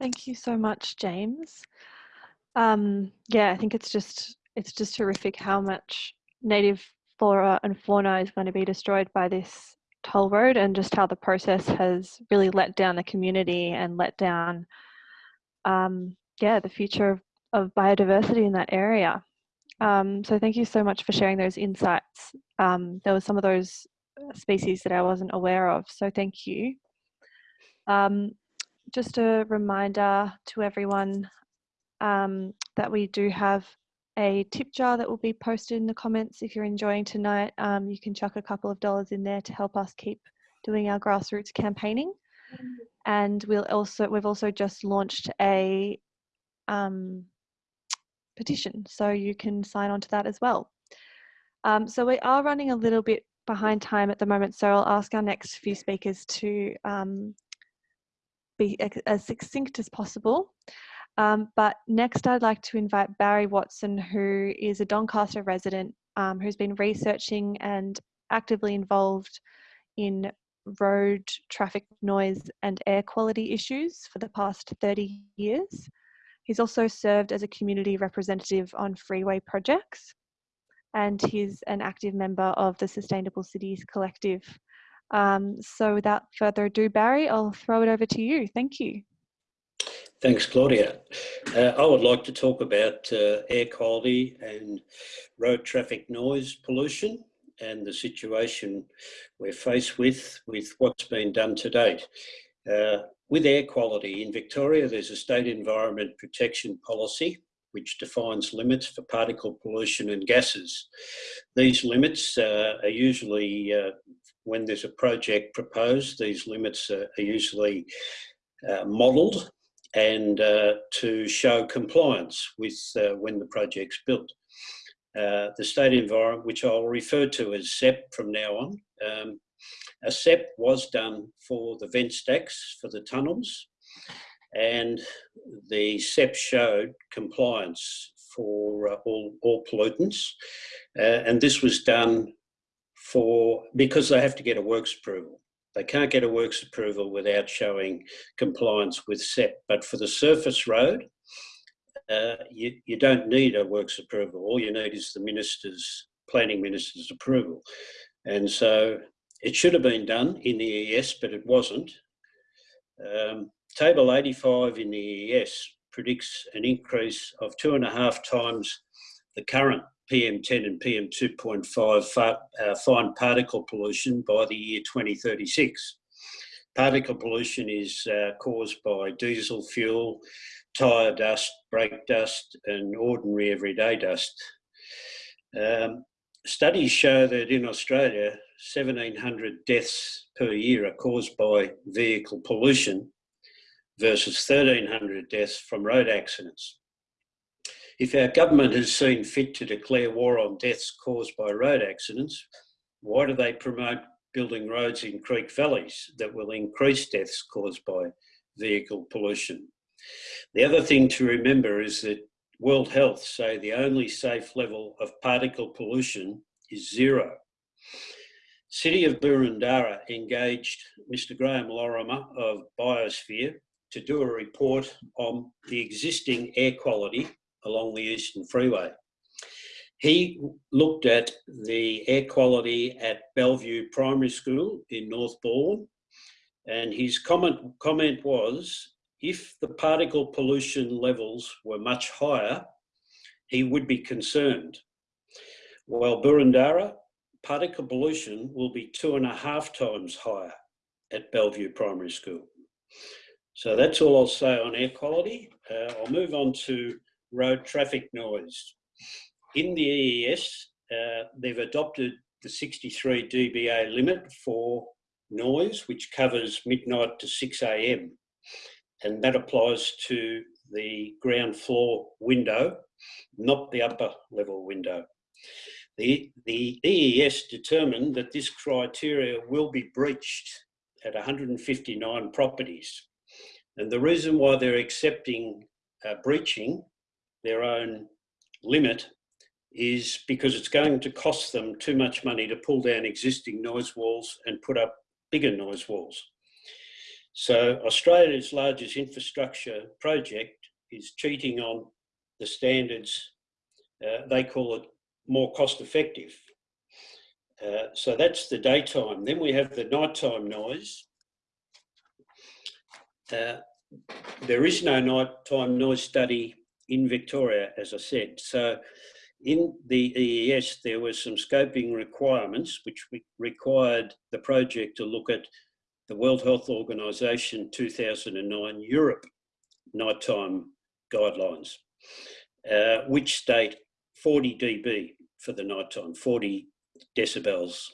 Thank you so much, James. Um, yeah, I think it's just it's just horrific how much native flora and fauna is going to be destroyed by this toll road and just how the process has really let down the community and let down um, yeah, the future of, of biodiversity in that area. Um, so thank you so much for sharing those insights. Um, there were some of those uh, species that I wasn't aware of, so thank you. Just a reminder to everyone um, that we do have a tip jar that will be posted in the comments. If you're enjoying tonight, um, you can chuck a couple of dollars in there to help us keep doing our grassroots campaigning. And we'll also we've also just launched a um, petition. So you can sign on to that as well. Um, so we are running a little bit behind time at the moment. So I'll ask our next few speakers to um, be as succinct as possible. Um, but next, I'd like to invite Barry Watson, who is a Doncaster resident um, who's been researching and actively involved in road traffic noise and air quality issues for the past 30 years. He's also served as a community representative on freeway projects and he's an active member of the Sustainable Cities Collective. Um, so without further ado, Barry, I'll throw it over to you. Thank you. Thanks, Claudia. Uh, I would like to talk about uh, air quality and road traffic noise pollution and the situation we're faced with, with what's been done to date. Uh, with air quality in Victoria, there's a state environment protection policy which defines limits for particle pollution and gases. These limits uh, are usually, uh, when there's a project proposed, these limits are, are usually uh, modelled and uh, to show compliance with uh, when the project's built. Uh, the state environment, which I'll refer to as SEPP from now on. Um, a SEPP was done for the vent stacks for the tunnels and the SEPP showed compliance for uh, all, all pollutants uh, and this was done for because they have to get a works approval. They can't get a works approval without showing compliance with SEPP but for the surface road uh, you, you don't need a works approval. All you need is the minister's, planning minister's approval. And so it should have been done in the EES, but it wasn't. Um, table 85 in the EES predicts an increase of two and a half times the current PM10 and PM2.5 uh, fine particle pollution by the year 2036. Particle pollution is uh, caused by diesel fuel, tyre dust, brake dust and ordinary everyday dust. Um, studies show that in Australia, 1,700 deaths per year are caused by vehicle pollution versus 1,300 deaths from road accidents. If our government has seen fit to declare war on deaths caused by road accidents, why do they promote building roads in creek valleys that will increase deaths caused by vehicle pollution? The other thing to remember is that World Health say the only safe level of particle pollution is zero. City of Boroondara engaged Mr Graham Lorimer of Biosphere to do a report on the existing air quality along the Eastern Freeway. He looked at the air quality at Bellevue Primary School in North Northbourne and his comment, comment was if the particle pollution levels were much higher, he would be concerned. While Boroondara, particle pollution will be two and a half times higher at Bellevue Primary School. So that's all I'll say on air quality. Uh, I'll move on to road traffic noise. In the EES, uh, they've adopted the 63 dBA limit for noise, which covers midnight to 6 a.m and that applies to the ground floor window, not the upper level window. The, the EES determined that this criteria will be breached at 159 properties. And the reason why they're accepting uh, breaching their own limit is because it's going to cost them too much money to pull down existing noise walls and put up bigger noise walls. So Australia's largest infrastructure project is cheating on the standards. Uh, they call it more cost effective. Uh, so that's the daytime. Then we have the nighttime noise. Uh, there is no nighttime noise study in Victoria, as I said. So in the EES, there were some scoping requirements which required the project to look at the World Health Organization 2009 Europe nighttime guidelines, uh, which state 40 dB for the nighttime, 40 decibels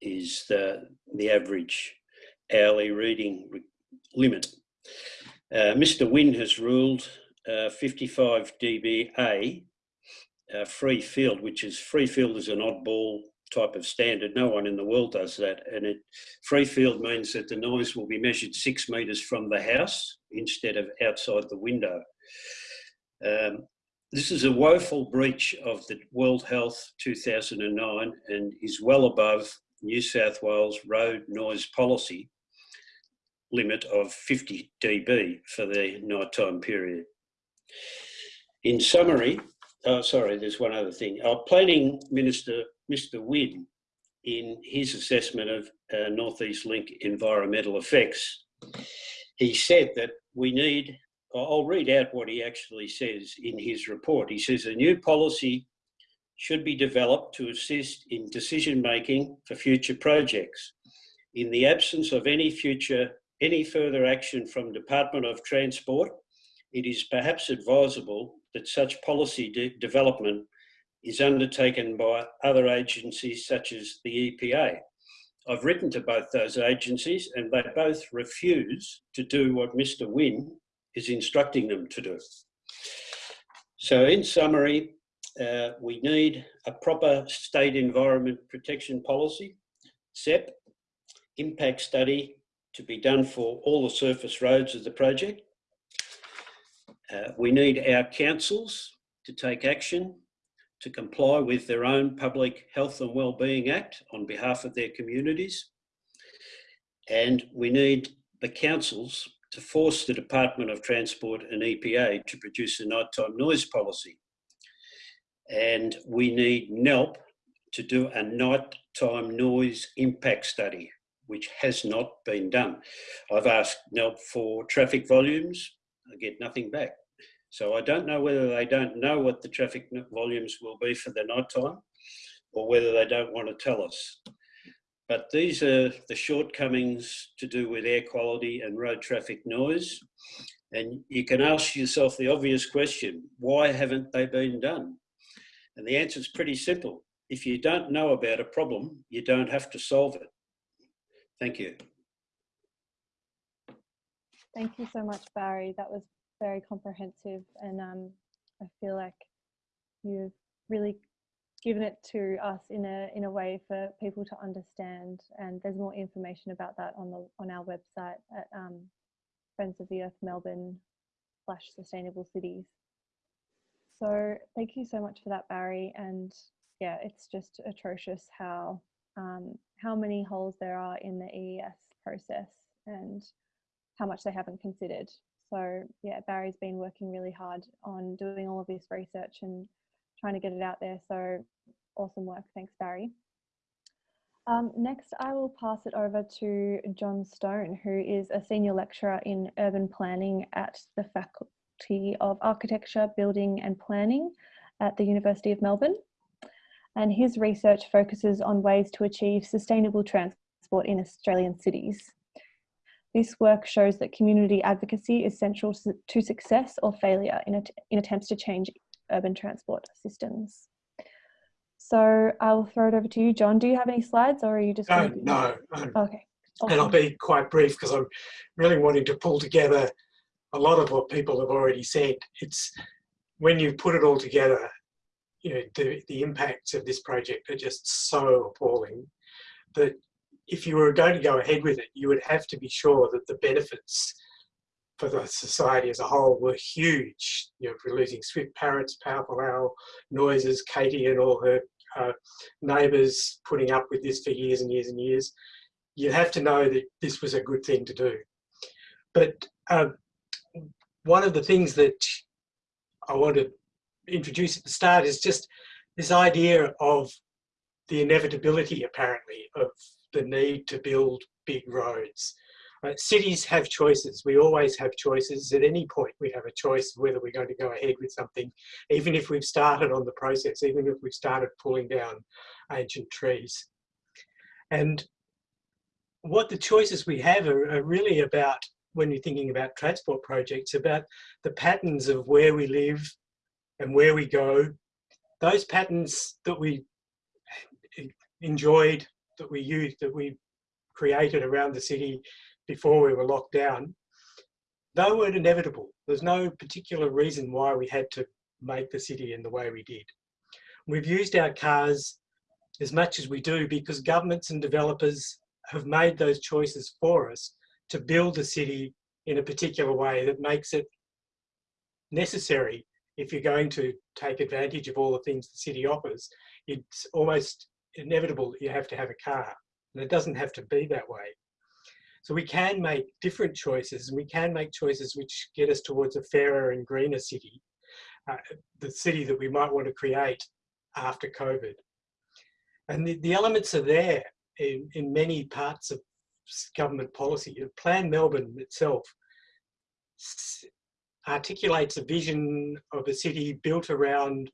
is the, the average hourly reading limit. Uh, Mr. Wynne has ruled uh, 55 dBA uh, free field, which is free field is an oddball type of standard. No one in the world does that. And it, free field means that the noise will be measured six metres from the house instead of outside the window. Um, this is a woeful breach of the World Health 2009 and is well above New South Wales road noise policy limit of 50 dB for the nighttime period. In summary, oh, sorry, there's one other thing. Our planning minister, Mr. Wynne, in his assessment of uh, Northeast Link environmental effects, he said that we need, I'll read out what he actually says in his report. He says a new policy should be developed to assist in decision making for future projects. In the absence of any future, any further action from Department of Transport, it is perhaps advisable that such policy de development is undertaken by other agencies such as the EPA. I've written to both those agencies and they both refuse to do what Mr Wynne is instructing them to do. So in summary, uh, we need a proper state environment protection policy, SEPP, impact study to be done for all the surface roads of the project. Uh, we need our councils to take action to comply with their own Public Health and Wellbeing Act on behalf of their communities. And we need the councils to force the Department of Transport and EPA to produce a nighttime noise policy. And we need NELP to do a nighttime noise impact study, which has not been done. I've asked NELP for traffic volumes, I get nothing back. So I don't know whether they don't know what the traffic volumes will be for the night time or whether they don't want to tell us. But these are the shortcomings to do with air quality and road traffic noise. And you can ask yourself the obvious question, why haven't they been done? And the answer is pretty simple. If you don't know about a problem, you don't have to solve it. Thank you. Thank you so much, Barry. That was very comprehensive and um, I feel like you've really given it to us in a in a way for people to understand and there's more information about that on the on our website at um, Friends of the Earth Melbourne slash sustainable cities. So thank you so much for that Barry and yeah it's just atrocious how um, how many holes there are in the EES process and how much they haven't considered so yeah, Barry's been working really hard on doing all of this research and trying to get it out there. So awesome work. Thanks, Barry. Um, next, I will pass it over to John Stone, who is a senior lecturer in urban planning at the Faculty of Architecture, Building and Planning at the University of Melbourne. And his research focuses on ways to achieve sustainable transport in Australian cities. This work shows that community advocacy is central to success or failure in, in attempts to change urban transport systems. So I'll throw it over to you, John. Do you have any slides or are you just- No, no. Okay. Awesome. And I'll be quite brief because I'm really wanting to pull together a lot of what people have already said. It's when you put it all together, you know, the, the impacts of this project are just so appalling that if you were going to go ahead with it, you would have to be sure that the benefits for the society as a whole were huge. You know, losing swift parrots, powerful owl noises, Katie and all her uh, neighbours putting up with this for years and years and years, You'd have to know that this was a good thing to do. But uh, one of the things that I want to introduce at the start is just this idea of the inevitability, apparently, of the need to build big roads. Uh, cities have choices. We always have choices. At any point, we have a choice whether we're going to go ahead with something, even if we've started on the process, even if we've started pulling down ancient trees. And what the choices we have are, are really about, when you're thinking about transport projects, about the patterns of where we live and where we go. Those patterns that we enjoyed that we used, that we created around the city before we were locked down, they weren't inevitable. There's no particular reason why we had to make the city in the way we did. We've used our cars as much as we do because governments and developers have made those choices for us to build the city in a particular way that makes it necessary if you're going to take advantage of all the things the city offers. It's almost inevitable that you have to have a car and it doesn't have to be that way. So we can make different choices and we can make choices which get us towards a fairer and greener city, uh, the city that we might want to create after COVID. And the, the elements are there in, in many parts of government policy. Plan Melbourne itself articulates a vision of a city built around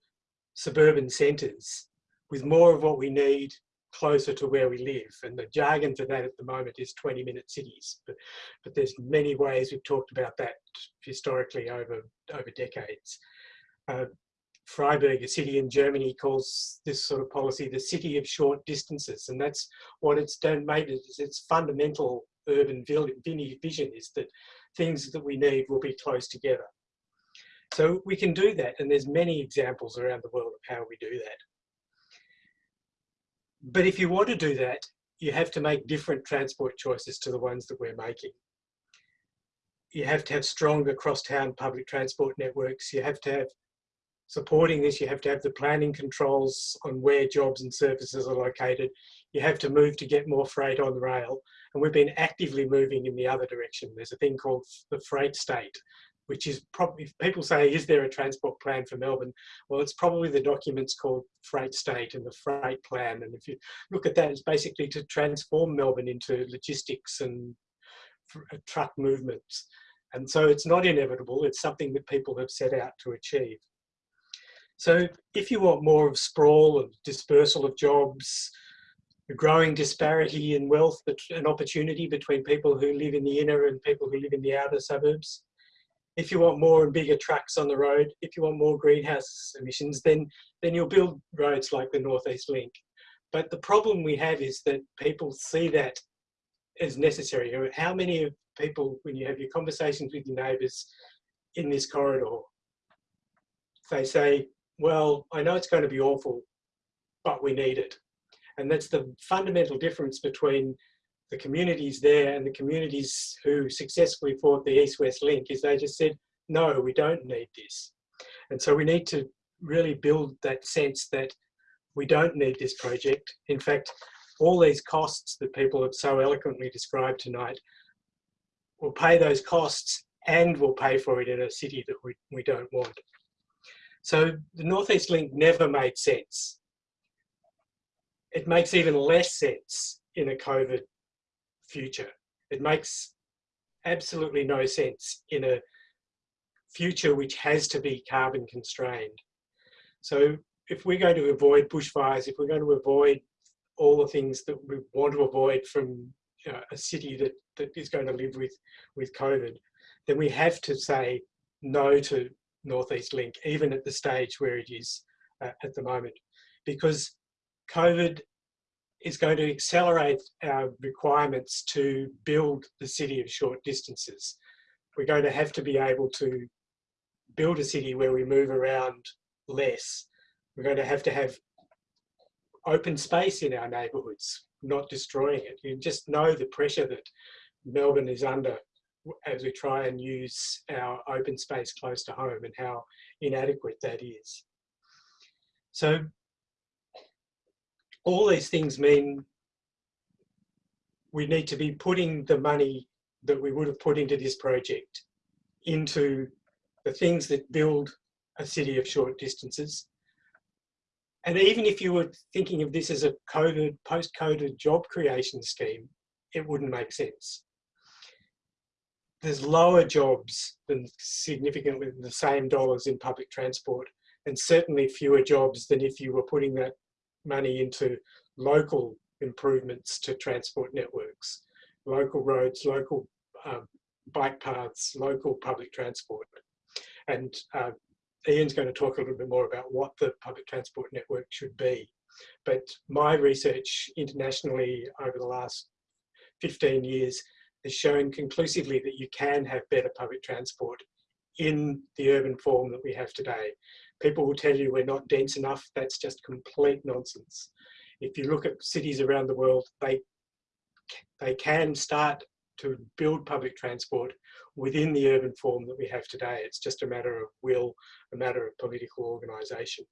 suburban centres with more of what we need closer to where we live. And the jargon for that at the moment is 20 minute cities. But, but there's many ways we've talked about that historically over, over decades. Uh, Freiburg, a city in Germany, calls this sort of policy the city of short distances. And that's what it's done, made it, its fundamental urban vision is that things that we need will be close together. So we can do that. And there's many examples around the world of how we do that. But if you want to do that, you have to make different transport choices to the ones that we're making. You have to have stronger cross-town public transport networks. You have to have supporting this, you have to have the planning controls on where jobs and services are located. You have to move to get more freight on rail. And we've been actively moving in the other direction. There's a thing called the freight state, which is probably, people say, is there a transport plan for Melbourne? Well, it's probably the documents called Freight State and the Freight Plan. And if you look at that, it's basically to transform Melbourne into logistics and uh, truck movements. And so it's not inevitable, it's something that people have set out to achieve. So if you want more of sprawl and dispersal of jobs, a growing disparity in wealth and opportunity between people who live in the inner and people who live in the outer suburbs, if you want more and bigger trucks on the road, if you want more greenhouse emissions, then, then you'll build roads like the Northeast Link. But the problem we have is that people see that as necessary. How many of people, when you have your conversations with your neighbours in this corridor, they say, well, I know it's going to be awful, but we need it. And that's the fundamental difference between the communities there and the communities who successfully fought the East-West link is they just said, no, we don't need this. And so we need to really build that sense that we don't need this project. In fact, all these costs that people have so eloquently described tonight will pay those costs and we'll pay for it in a city that we, we don't want. So the Northeast Link never made sense. It makes even less sense in a COVID future. It makes absolutely no sense in a future which has to be carbon constrained. So if we're going to avoid bushfires, if we're going to avoid all the things that we want to avoid from you know, a city that, that is going to live with, with COVID, then we have to say no to Northeast Link, even at the stage where it is uh, at the moment, because COVID is going to accelerate our requirements to build the city of short distances. We're going to have to be able to build a city where we move around less. We're going to have to have open space in our neighbourhoods, not destroying it. You just know the pressure that Melbourne is under as we try and use our open space close to home and how inadequate that is. So all these things mean we need to be putting the money that we would have put into this project into the things that build a city of short distances. And even if you were thinking of this as a COVID, post-COVID job creation scheme, it wouldn't make sense. There's lower jobs than significantly the same dollars in public transport and certainly fewer jobs than if you were putting that money into local improvements to transport networks, local roads, local um, bike paths, local public transport. And uh, Ian's going to talk a little bit more about what the public transport network should be. But my research internationally over the last 15 years has shown conclusively that you can have better public transport in the urban form that we have today. People will tell you we're not dense enough. That's just complete nonsense. If you look at cities around the world, they, they can start to build public transport within the urban form that we have today. It's just a matter of will, a matter of political organisation.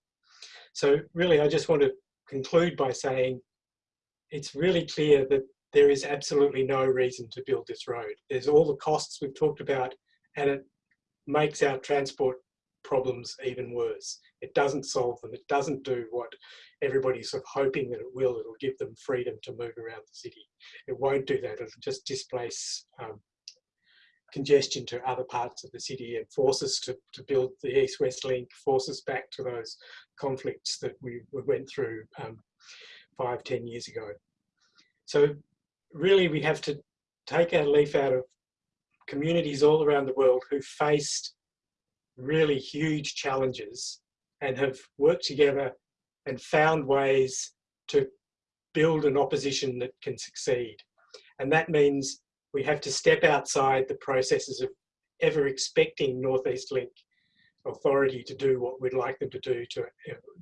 So really, I just want to conclude by saying it's really clear that there is absolutely no reason to build this road. There's all the costs we've talked about and it makes our transport problems even worse. It doesn't solve them. It doesn't do what everybody's sort of hoping that it will. It'll give them freedom to move around the city. It won't do that. It'll just displace um, congestion to other parts of the city and force us to, to build the east-west link, force us back to those conflicts that we, we went through um, five, ten years ago. So really we have to take our leaf out of communities all around the world who faced really huge challenges and have worked together and found ways to build an opposition that can succeed. And that means we have to step outside the processes of ever expecting Northeast Link authority to do what we'd like them to do, to,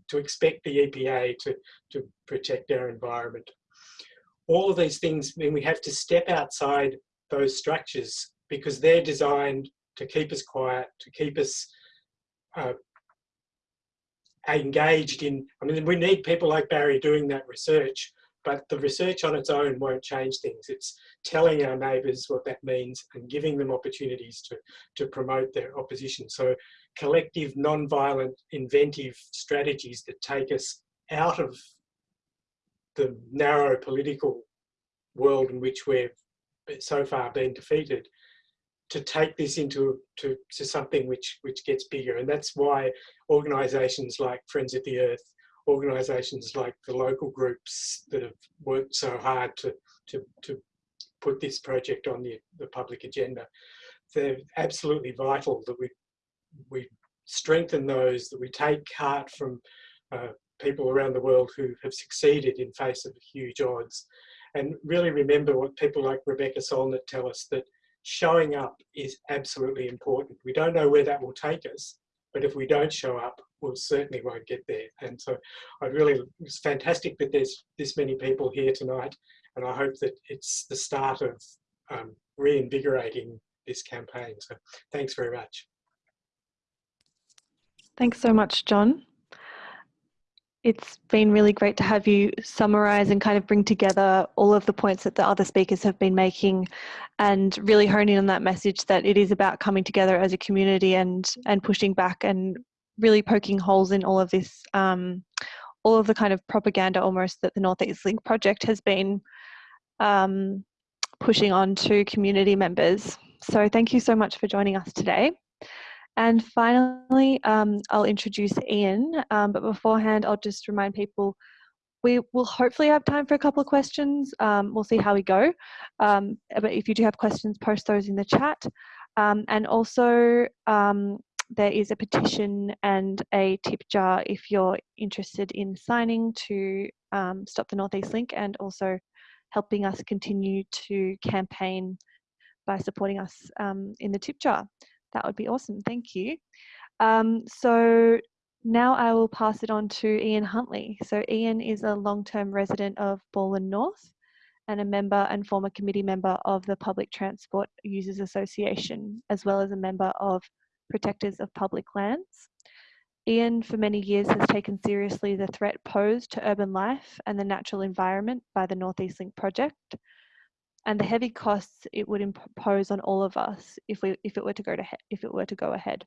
to expect the EPA to, to protect our environment. All of these things mean we have to step outside those structures because they're designed to keep us quiet, to keep us uh, engaged in, I mean, we need people like Barry doing that research, but the research on its own won't change things. It's telling our neighbours what that means and giving them opportunities to, to promote their opposition. So collective, non-violent, inventive strategies that take us out of the narrow political world in which we've so far been defeated to take this into to, to something which which gets bigger. And that's why organizations like friends of the earth organizations like the local groups that have worked so hard to to, to put this project on the, the public agenda they're absolutely vital that we we strengthen those that we take heart from uh, people around the world who have succeeded in face of huge odds. And really remember what people like Rebecca Solnit tell us that showing up is absolutely important. We don't know where that will take us, but if we don't show up, we'll certainly won't get there. And so I really, it's fantastic that there's this many people here tonight, and I hope that it's the start of um, reinvigorating this campaign. So thanks very much. Thanks so much, John it's been really great to have you summarize and kind of bring together all of the points that the other speakers have been making and really hone in on that message that it is about coming together as a community and and pushing back and really poking holes in all of this um, all of the kind of propaganda almost that the Northeast Link project has been um, pushing on to community members. So thank you so much for joining us today. And finally, um, I'll introduce Ian, um, but beforehand, I'll just remind people we will hopefully have time for a couple of questions. Um, we'll see how we go. Um, but if you do have questions, post those in the chat. Um, and also, um, there is a petition and a tip jar if you're interested in signing to Stop the Northeast Link and also helping us continue to campaign by supporting us in the tip jar. That would be awesome. Thank you. Um, so now I will pass it on to Ian Huntley. So Ian is a long-term resident of Balwyn North and a member and former committee member of the Public Transport Users Association, as well as a member of Protectors of Public Lands. Ian, for many years, has taken seriously the threat posed to urban life and the natural environment by the Northeast Link project, and the heavy costs it would impose on all of us if we if it were to go to if it were to go ahead.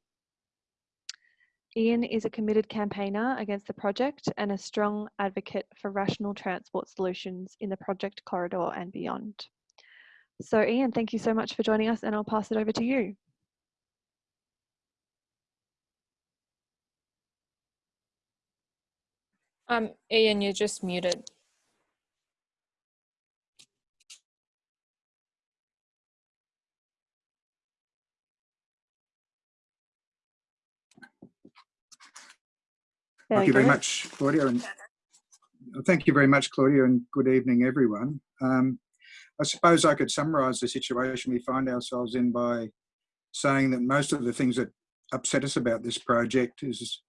Ian is a committed campaigner against the project and a strong advocate for rational transport solutions in the project corridor and beyond. So Ian, thank you so much for joining us and I'll pass it over to you. Um, Ian, you're just muted. There thank you very much, Claudia. And thank you very much, Claudia, and good evening, everyone. Um, I suppose I could summarise the situation we find ourselves in by saying that most of the things that upset us about this project is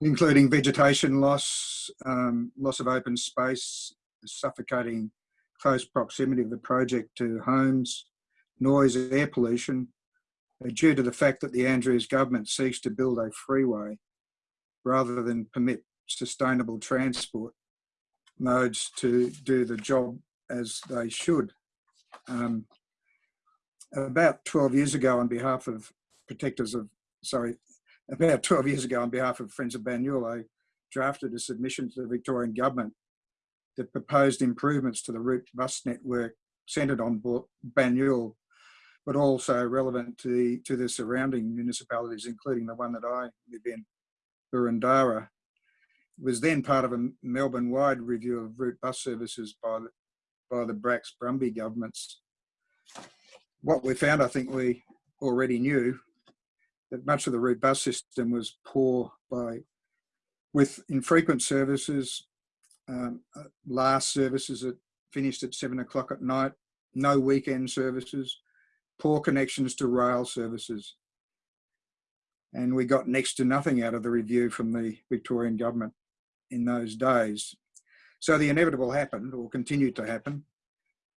including vegetation loss, um, loss of open space, suffocating close proximity of the project to homes, noise, air pollution, uh, due to the fact that the Andrews government seeks to build a freeway rather than permit sustainable transport modes to do the job as they should. Um, about 12 years ago on behalf of protectors of, sorry, about 12 years ago on behalf of Friends of Banyule, I drafted a submission to the Victorian government that proposed improvements to the route bus network centred on Banyule, but also relevant to the, to the surrounding municipalities, including the one that I live in, Boroondara. It was then part of a Melbourne-wide review of route bus services by the, by the Bracks Brumby governments. What we found, I think we already knew, that much of the route bus system was poor by with infrequent services, um, uh, last services that finished at seven o'clock at night, no weekend services, poor connections to rail services. And we got next to nothing out of the review from the Victorian government in those days. So the inevitable happened or continued to happen,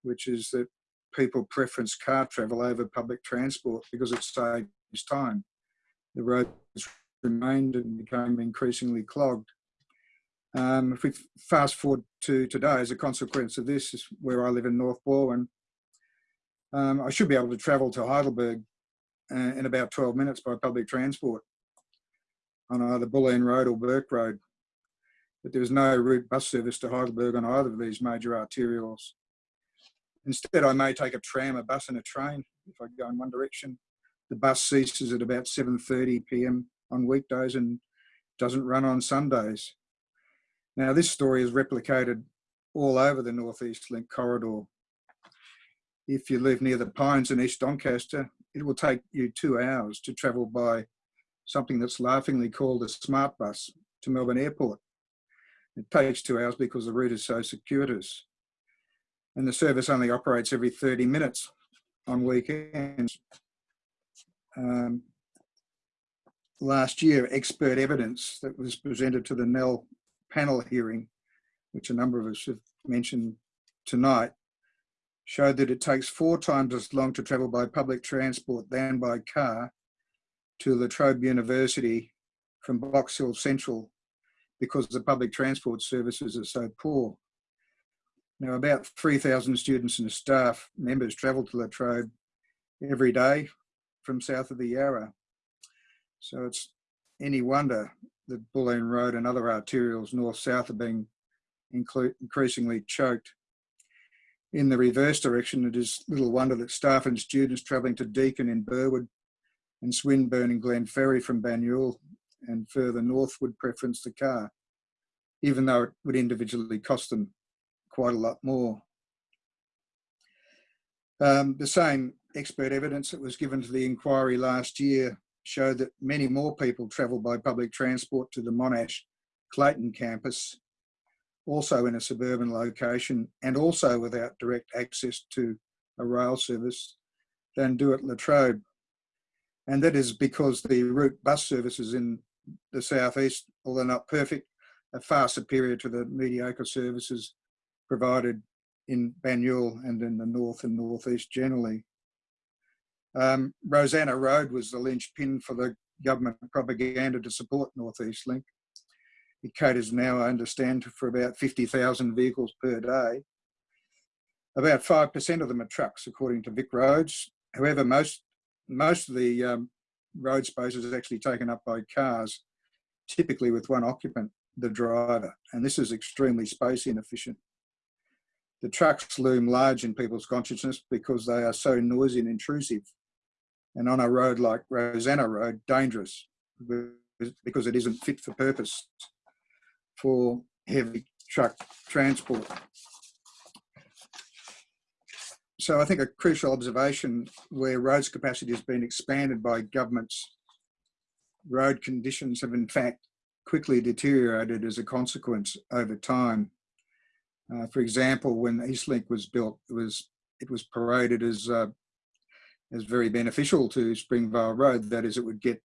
which is that people preference car travel over public transport because it saves time the roads remained and became increasingly clogged. Um, if we fast forward to today, as a consequence of this, is where I live in North Balwyn, um, I should be able to travel to Heidelberg Uh, in about 12 minutes by public transport on either Bulleen Road or Burke Road. But there was no route bus service to Heidelberg on either of these major arterials. Instead, I may take a tram, a bus and a train if I go in one direction the bus ceases at about 7.30 p.m. on weekdays and doesn't run on Sundays. Now this story is replicated all over the Northeast Link corridor. If you live near the Pines in East Doncaster, it will take you two hours to travel by something that's laughingly called a smart bus to Melbourne Airport. It takes two hours because the route is so circuitous. And the service only operates every 30 minutes on weekends um, last year expert evidence that was presented to the Nell panel hearing, which a number of us have mentioned tonight, showed that it takes four times as long to travel by public transport than by car to La Trobe University from Box Hill Central because the public transport services are so poor. Now about 3,000 students and staff members travel to La Trobe every day from south of the Yarra. So it's any wonder that Bulleen Road and other arterials north-south are being increasingly choked. In the reverse direction, it is little wonder that staff and students travelling to Deakin in Burwood and Swinburne and Glenferrie from Banyule and further north would preference the car, even though it would individually cost them quite a lot more. Um, the same expert evidence that was given to the inquiry last year showed that many more people travel by public transport to the Monash Clayton campus, also in a suburban location and also without direct access to a rail service, than do at La Trobe. And that is because the route bus services in the southeast, although not perfect, are far superior to the mediocre services provided in Banyule and in the north and northeast generally. Um, Rosanna Road was the linchpin for the government propaganda to support Northeast Link. It caters now, I understand, for about 50,000 vehicles per day. About 5% of them are trucks, according to VicRoads. However, most, most of the um, road space is actually taken up by cars, typically with one occupant, the driver. And this is extremely space inefficient. The trucks loom large in people's consciousness because they are so noisy and intrusive and on a road like Rosanna Road, dangerous because it isn't fit for purpose for heavy truck transport. So I think a crucial observation where roads capacity has been expanded by governments, road conditions have in fact quickly deteriorated as a consequence over time. Uh, for example, when Eastlink was built, it was it was paraded as uh, is very beneficial to Springvale Road. That is, it would get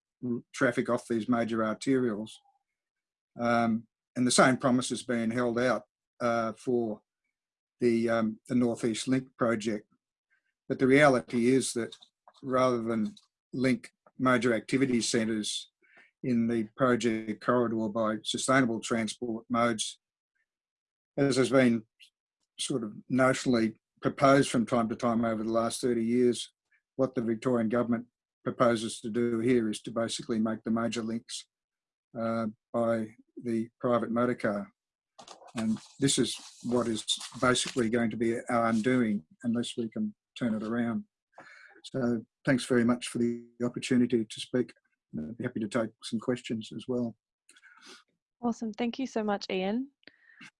traffic off these major arterials. Um, and the same promise has been held out uh, for the, um, the Northeast Link project. But the reality is that rather than link major activity centres in the project corridor by sustainable transport modes, as has been sort of notionally proposed from time to time over the last 30 years, what the Victorian government proposes to do here is to basically make the major links uh, by the private motor car. And this is what is basically going to be our undoing unless we can turn it around. So thanks very much for the opportunity to speak. I'd be happy to take some questions as well. Awesome. Thank you so much, Ian.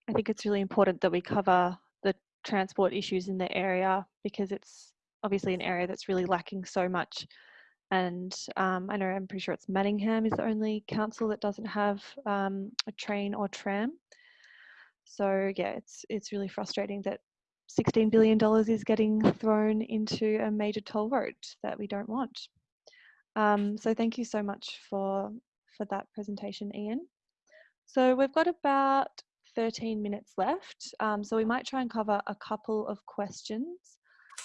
I think it's really important that we cover the transport issues in the area because it's obviously an area that's really lacking so much. And um, I know I'm pretty sure it's Manningham is the only council that doesn't have um, a train or tram. So yeah, it's it's really frustrating that $16 billion is getting thrown into a major toll road that we don't want. Um, so thank you so much for, for that presentation, Ian. So we've got about 13 minutes left. Um, so we might try and cover a couple of questions.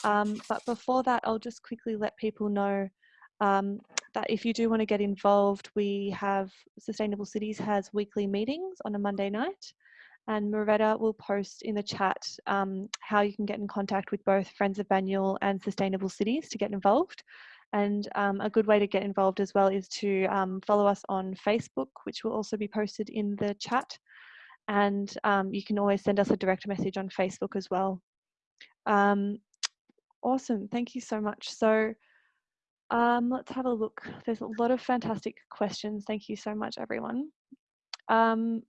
Um, but before that, I'll just quickly let people know um, that if you do want to get involved, we have Sustainable Cities has weekly meetings on a Monday night and Moretta will post in the chat um, how you can get in contact with both Friends of Banyule and Sustainable Cities to get involved. And um, a good way to get involved as well is to um, follow us on Facebook, which will also be posted in the chat. And um, you can always send us a direct message on Facebook as well. Um, awesome, thank you so much. So um, let's have a look. There's a lot of fantastic questions. Thank you so much, everyone. Um,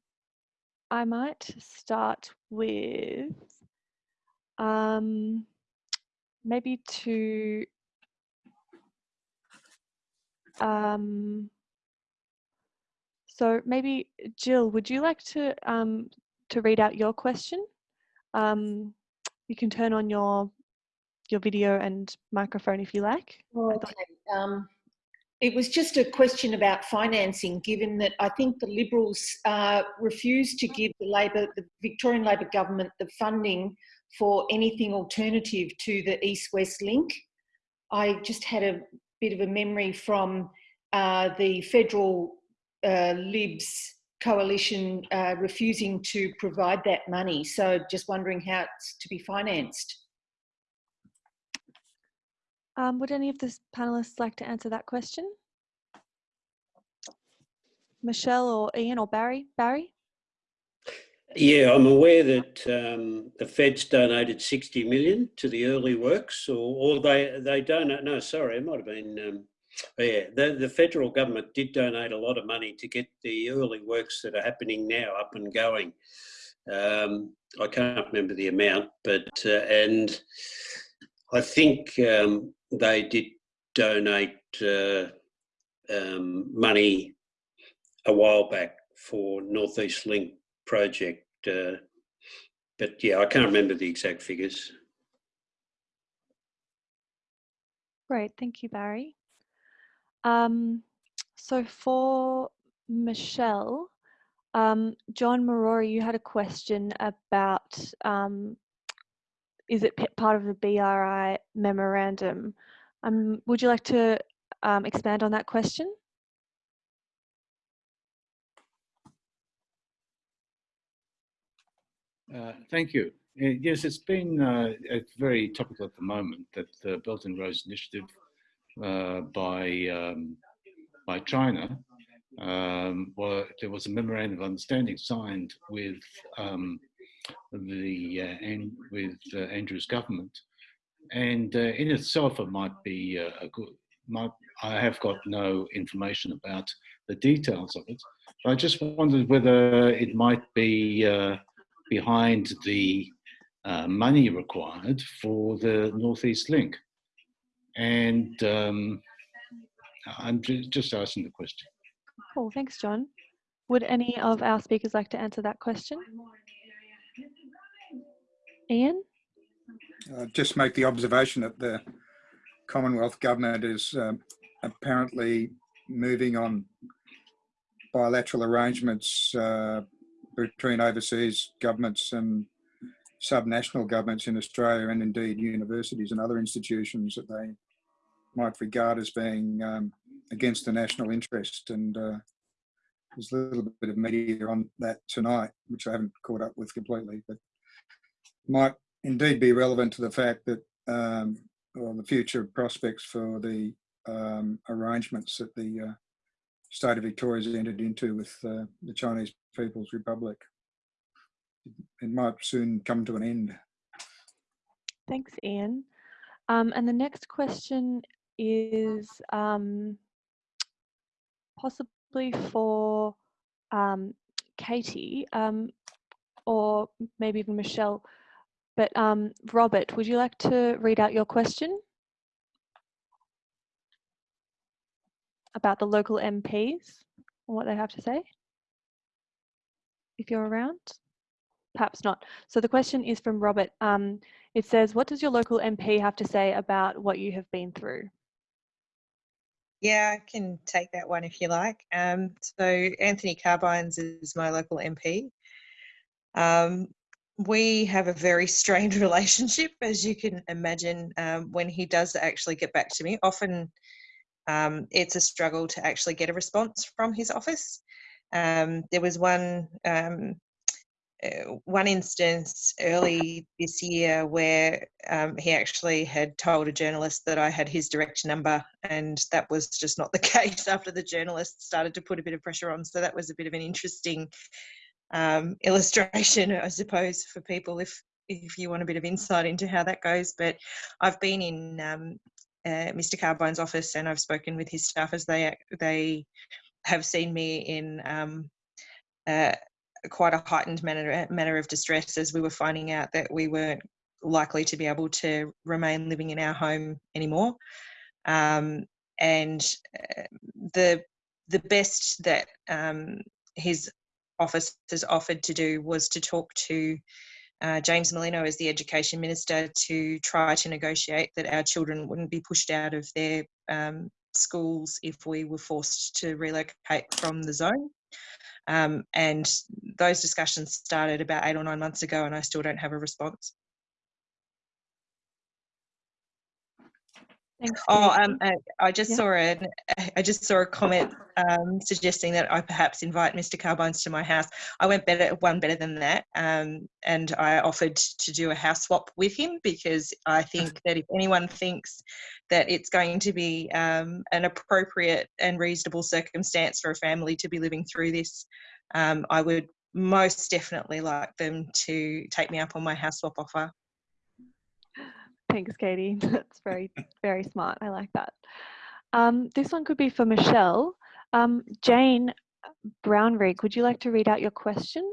I might start with um, maybe to um, so maybe Jill, would you like to um, to read out your question? Um, you can turn on your your video and microphone if you like. Okay. Um, it was just a question about financing, given that I think the Liberals uh, refused to give the Labor, the Victorian Labor government, the funding for anything alternative to the East-West link. I just had a bit of a memory from uh, the federal uh, Libs coalition uh, refusing to provide that money. So just wondering how it's to be financed. Um, would any of the panelists like to answer that question? Michelle or Ian or Barry? Barry? Yeah, I'm aware that um, the Feds donated 60 million to the early works, or, or they they donate. No, sorry, it might have been. Um, yeah, the the federal government did donate a lot of money to get the early works that are happening now up and going. Um, I can't remember the amount, but uh, and I think um, they did donate uh, um, money a while back for Northeast Link project. Uh, but yeah, I can't remember the exact figures. Great, thank you, Barry. Um, so for Michelle, um, John Marori, you had a question about um, is it part of the BRI memorandum? Um, would you like to um, expand on that question? Uh, thank you. Uh, yes, it's been uh, very topical at the moment that the Belt and Roads Initiative uh, by um, by China, um, well, there was a memorandum of understanding signed with um, the uh, and with uh, Andrews government, and uh, in itself it might be a good. Might, I have got no information about the details of it. But I just wondered whether it might be behind the uh, money required for the Northeast Link. And um, I'm just asking the question. Cool, thanks, John. Would any of our speakers like to answer that question? Ian? Uh, just make the observation that the Commonwealth Government is um, apparently moving on bilateral arrangements uh, between overseas governments and subnational governments in Australia and indeed universities and other institutions that they might regard as being um, against the national interest. And uh, there's a little bit of media on that tonight, which I haven't caught up with completely, but might indeed be relevant to the fact that um, or the future prospects for the um, arrangements that the uh, state of Victoria has entered into with uh, the Chinese People's Republic. It might soon come to an end. Thanks, Ian. Um, and the next question is um, possibly for um, Katie um, or maybe even Michelle. But um, Robert, would you like to read out your question? About the local MPs and what they have to say? If you're around? Perhaps not. So the question is from Robert. Um, it says, what does your local MP have to say about what you have been through? Yeah, I can take that one if you like. Um, so Anthony Carbines is my local MP. Um, we have a very strained relationship, as you can imagine, um, when he does actually get back to me. Often um, it's a struggle to actually get a response from his office. Um, there was one uh, one instance early this year where um, he actually had told a journalist that I had his direct number, and that was just not the case after the journalist started to put a bit of pressure on. So that was a bit of an interesting um, illustration, I suppose, for people if if you want a bit of insight into how that goes. But I've been in um, uh, Mr. Carbines' office and I've spoken with his staff as they they have seen me in um, uh, quite a heightened manner manner of distress as we were finding out that we weren't likely to be able to remain living in our home anymore. Um, and uh, the the best that um, his office has offered to do was to talk to uh, James Merlino as the Education Minister to try to negotiate that our children wouldn't be pushed out of their um, schools if we were forced to relocate from the zone. Um, and those discussions started about eight or nine months ago, and I still don't have a response. Thanks. Oh, um, uh, I just Yeah. saw an, I just saw a comment um, suggesting that I perhaps invite Mr. Carbines to my house. I went better, one better than that, um, and I offered to do a house swap with him because I think that if anyone thinks that it's going to be um, an appropriate and reasonable circumstance for a family to be living through this, um, I would most definitely like them to take me up on my house swap offer. Thanks, Katie. That's very, very smart. I like that. Um, this one could be for Michelle. Um, Jane Brownrigg, would you like to read out your question?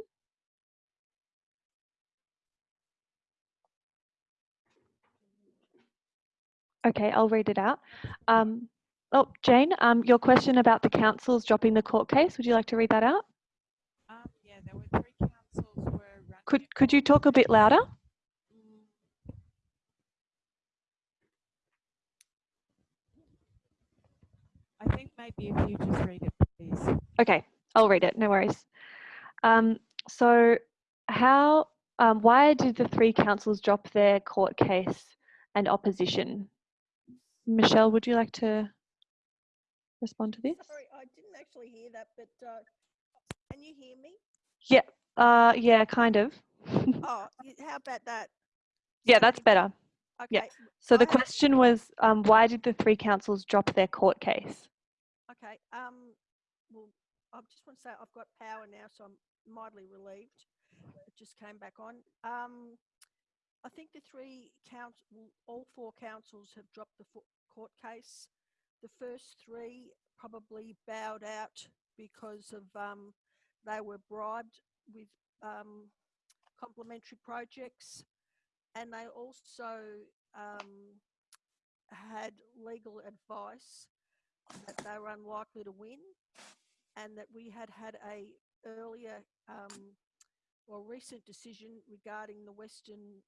Okay, I'll read it out. Um, oh, Jane, um, your question about the councils dropping the court case, would you like to read that out? Um, yeah, there were three councils were Could, could you talk a bit louder? I think maybe if you just read it, please. Okay, I'll read it, no worries. Um, so how, um, why did the three councils drop their court case and opposition? Michelle, would you like to respond to this? Sorry, I didn't actually hear that, but uh, can you hear me? Yeah, uh, yeah, kind of. Oh, how about that? yeah, that's better. Okay. Yeah. So the question was, um, why did the three councils drop their court case? Okay. Um. Well, I just want to say I've got power now, so I'm mildly relieved. It just came back on. Um. I think the three council, all four councils have dropped the court case. The first three probably bowed out because of um, they were bribed with um, complementary projects, and they also um, had legal advice that they were unlikely to win, and that we had had a earlier um, or recent decision regarding the Western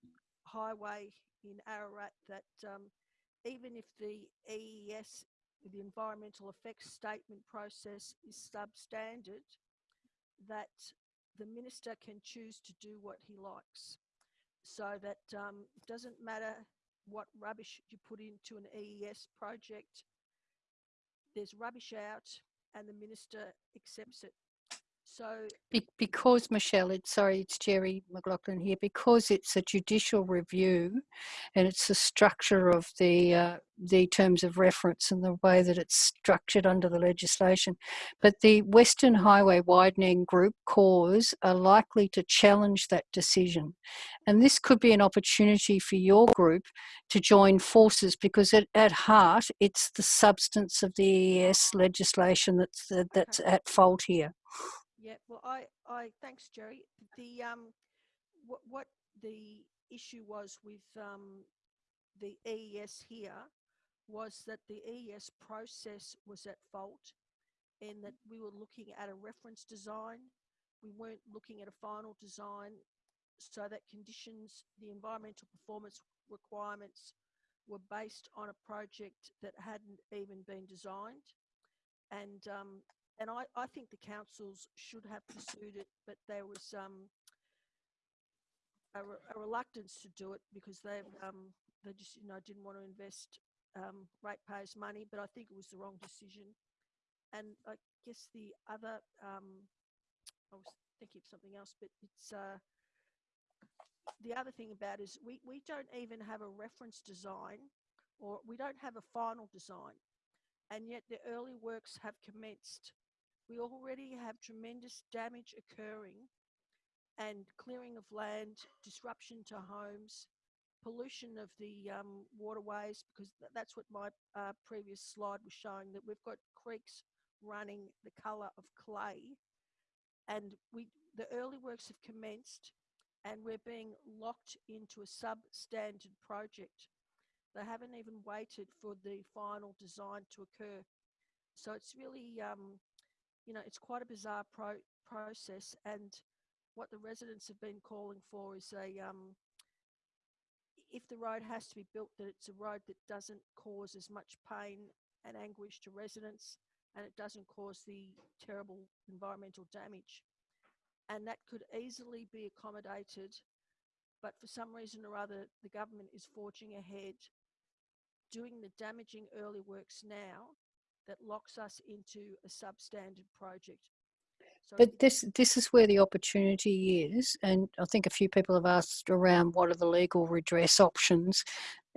Highway in Ararat that um, even if the EES, the environmental effects statement process is substandard, that the minister can choose to do what he likes. So that um, doesn't matter what rubbish you put into an EES project, there's rubbish out and the minister accepts it. So Be- because Michelle, it's sorry, it's Jerry McLaughlin here. Because it's a judicial review, and it's the structure of the uh, the terms of reference and the way that it's structured under the legislation. But the Western Highway Widening Group cause are likely to challenge that decision, and this could be an opportunity for your group to join forces because at, at heart it's the substance of the EES legislation that's that's at fault here. Yeah, well, I, I, thanks, Jerry. The, um, what, what the issue was with, um, the EES here was that the EES process was at fault in that we were looking at a reference design. We weren't looking at a final design so that conditions, the environmental performance requirements were based on a project that hadn't even been designed. And um, and I, I think the councils should have pursued it, but there was um, a, re- a reluctance to do it because they um, they just you know didn't want to invest um, ratepayers' money. But I think it was the wrong decision. And I guess the other um, I was thinking of something else, but it's uh, the other thing about is we we don't even have a reference design, or we don't have a final design, and yet the early works have commenced we already have tremendous damage occurring and clearing of land, disruption to homes, pollution of the um, waterways, because th- that's what my uh, previous slide was showing, that we've got creeks running the colour of clay. And we, the early works have commenced and we're being locked into a substandard project. They haven't even waited for the final design to occur. So it's really um, you know, it's quite a bizarre pro- process. And what the residents have been calling for is a, um, if the road has to be built, that it's a road that doesn't cause as much pain and anguish to residents and it doesn't cause the terrible environmental damage. And that could easily be accommodated, but for some reason or other, the government is forging ahead, doing the damaging early works now that locks us into a substandard project. So But this this is where the opportunity is, and I think a few people have asked around what are the legal redress options,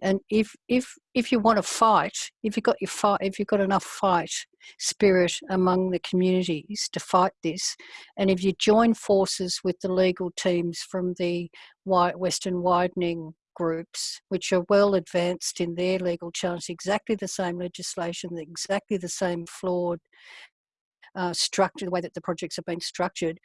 and if if if you want to fight, if you've got your fight, if you've got enough fight spirit among the communities to fight this, and if you join forces with the legal teams from the Western Widening groups which are well advanced in their legal challenge, exactly the same legislation, exactly the same flawed uh, structure, the way that the projects have been structured.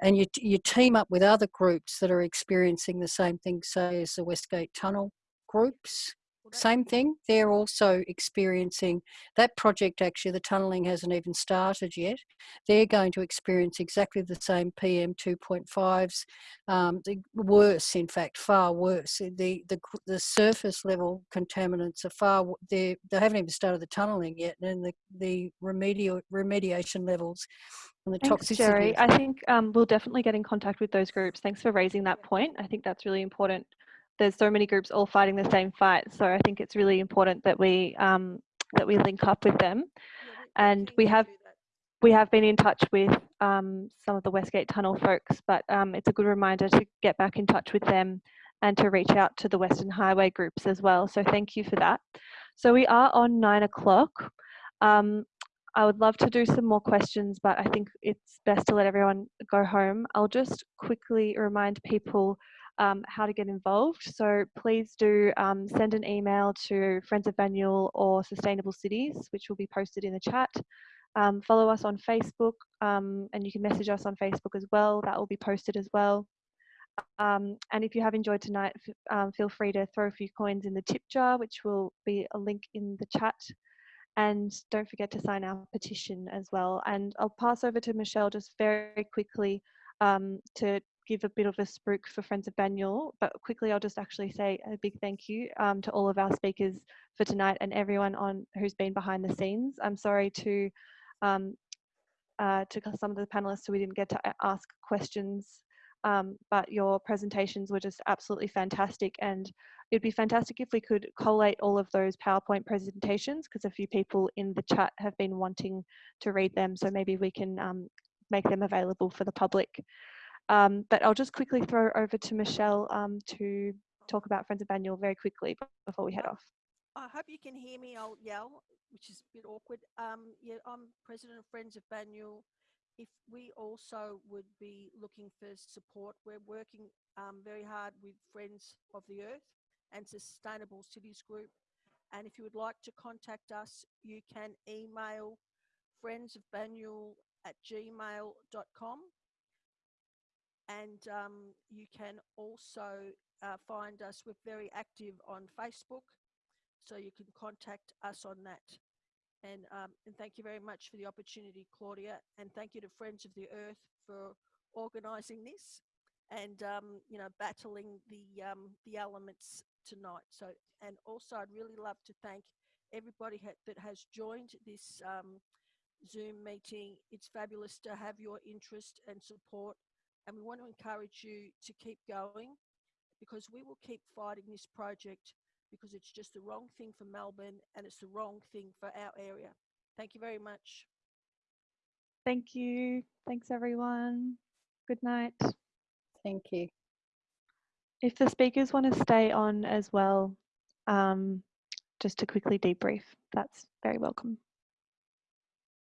And you, you team up with other groups that are experiencing the same thing, say as the Westgate Tunnel groups, same thing. They're also experiencing that project. Actually, the tunnelling hasn't even started yet. They're going to experience exactly the same PM 2.5s, um, the worse, in fact, far worse. The the the surface level contaminants are far. They they haven't even started the tunnelling yet, and the the remedial remediation levels and the Thanks, toxicity. Jerry. I think um, we'll definitely get in contact with those groups. Thanks for raising that point. I think that's really important there's so many groups all fighting the same fight. So I think it's really important that we um, that we link up with them, and we have we have been in touch with um, some of the Westgate Tunnel folks, but um, it's a good reminder to get back in touch with them and to reach out to the Western Highway groups as well. So thank you for that. So we are on nine o'clock. Um, I would love to do some more questions, but I think it's best to let everyone go home. I'll just quickly remind people um, how to get involved. So please do um, send an email to Friends of Banyule or Sustainable Cities, which will be posted in the chat. Um, follow us on Facebook um, and you can message us on Facebook as well. That will be posted as well. Um, and if you have enjoyed tonight, um, feel free to throw a few coins in the tip jar, which will be a link in the chat. And don't forget to sign our petition as well. And I'll pass over to Michelle just very quickly um, to give a bit of a spruik for Friends of Banyule, but quickly I'll just actually say a big thank you um, to all of our speakers for tonight and everyone on who's been behind the scenes. I'm sorry to um, uh, to some of the panelists who we didn't get to ask questions um, but your presentations were just absolutely fantastic. And it'd be fantastic if we could collate all of those PowerPoint presentations because a few people in the chat have been wanting to read them. So maybe we can um, make them available for the public. Um, but I'll just quickly throw over to Michelle um, to talk about Friends of Banyule very quickly before we head off. I hope you can hear me. I'll yell, which is a bit awkward. Um, yeah, I'm president of Friends of Banyule. If we also would be looking for support, we're working um, very hard with Friends of the Earth and Sustainable Cities Group. And if you would like to contact us, you can email friendsofbanyule at gmail.com. And um, you can also uh, find us, we're very active on Facebook, so you can contact us on that. And, um, and thank you very much for the opportunity, Claudia, and thank you to Friends of the Earth for organising this and um, you know battling the um, the elements tonight. So, and also I'd really love to thank everybody ha that has joined this um, Zoom meeting. It's fabulous to have your interest and support, and we want to encourage you to keep going because we will keep fighting this project because it's just the wrong thing for Melbourne and it's the wrong thing for our area. Thank you very much. Thank you. Thanks, everyone. Good night. Thank you. If the speakers want to stay on as well, um, just to quickly debrief, that's very welcome.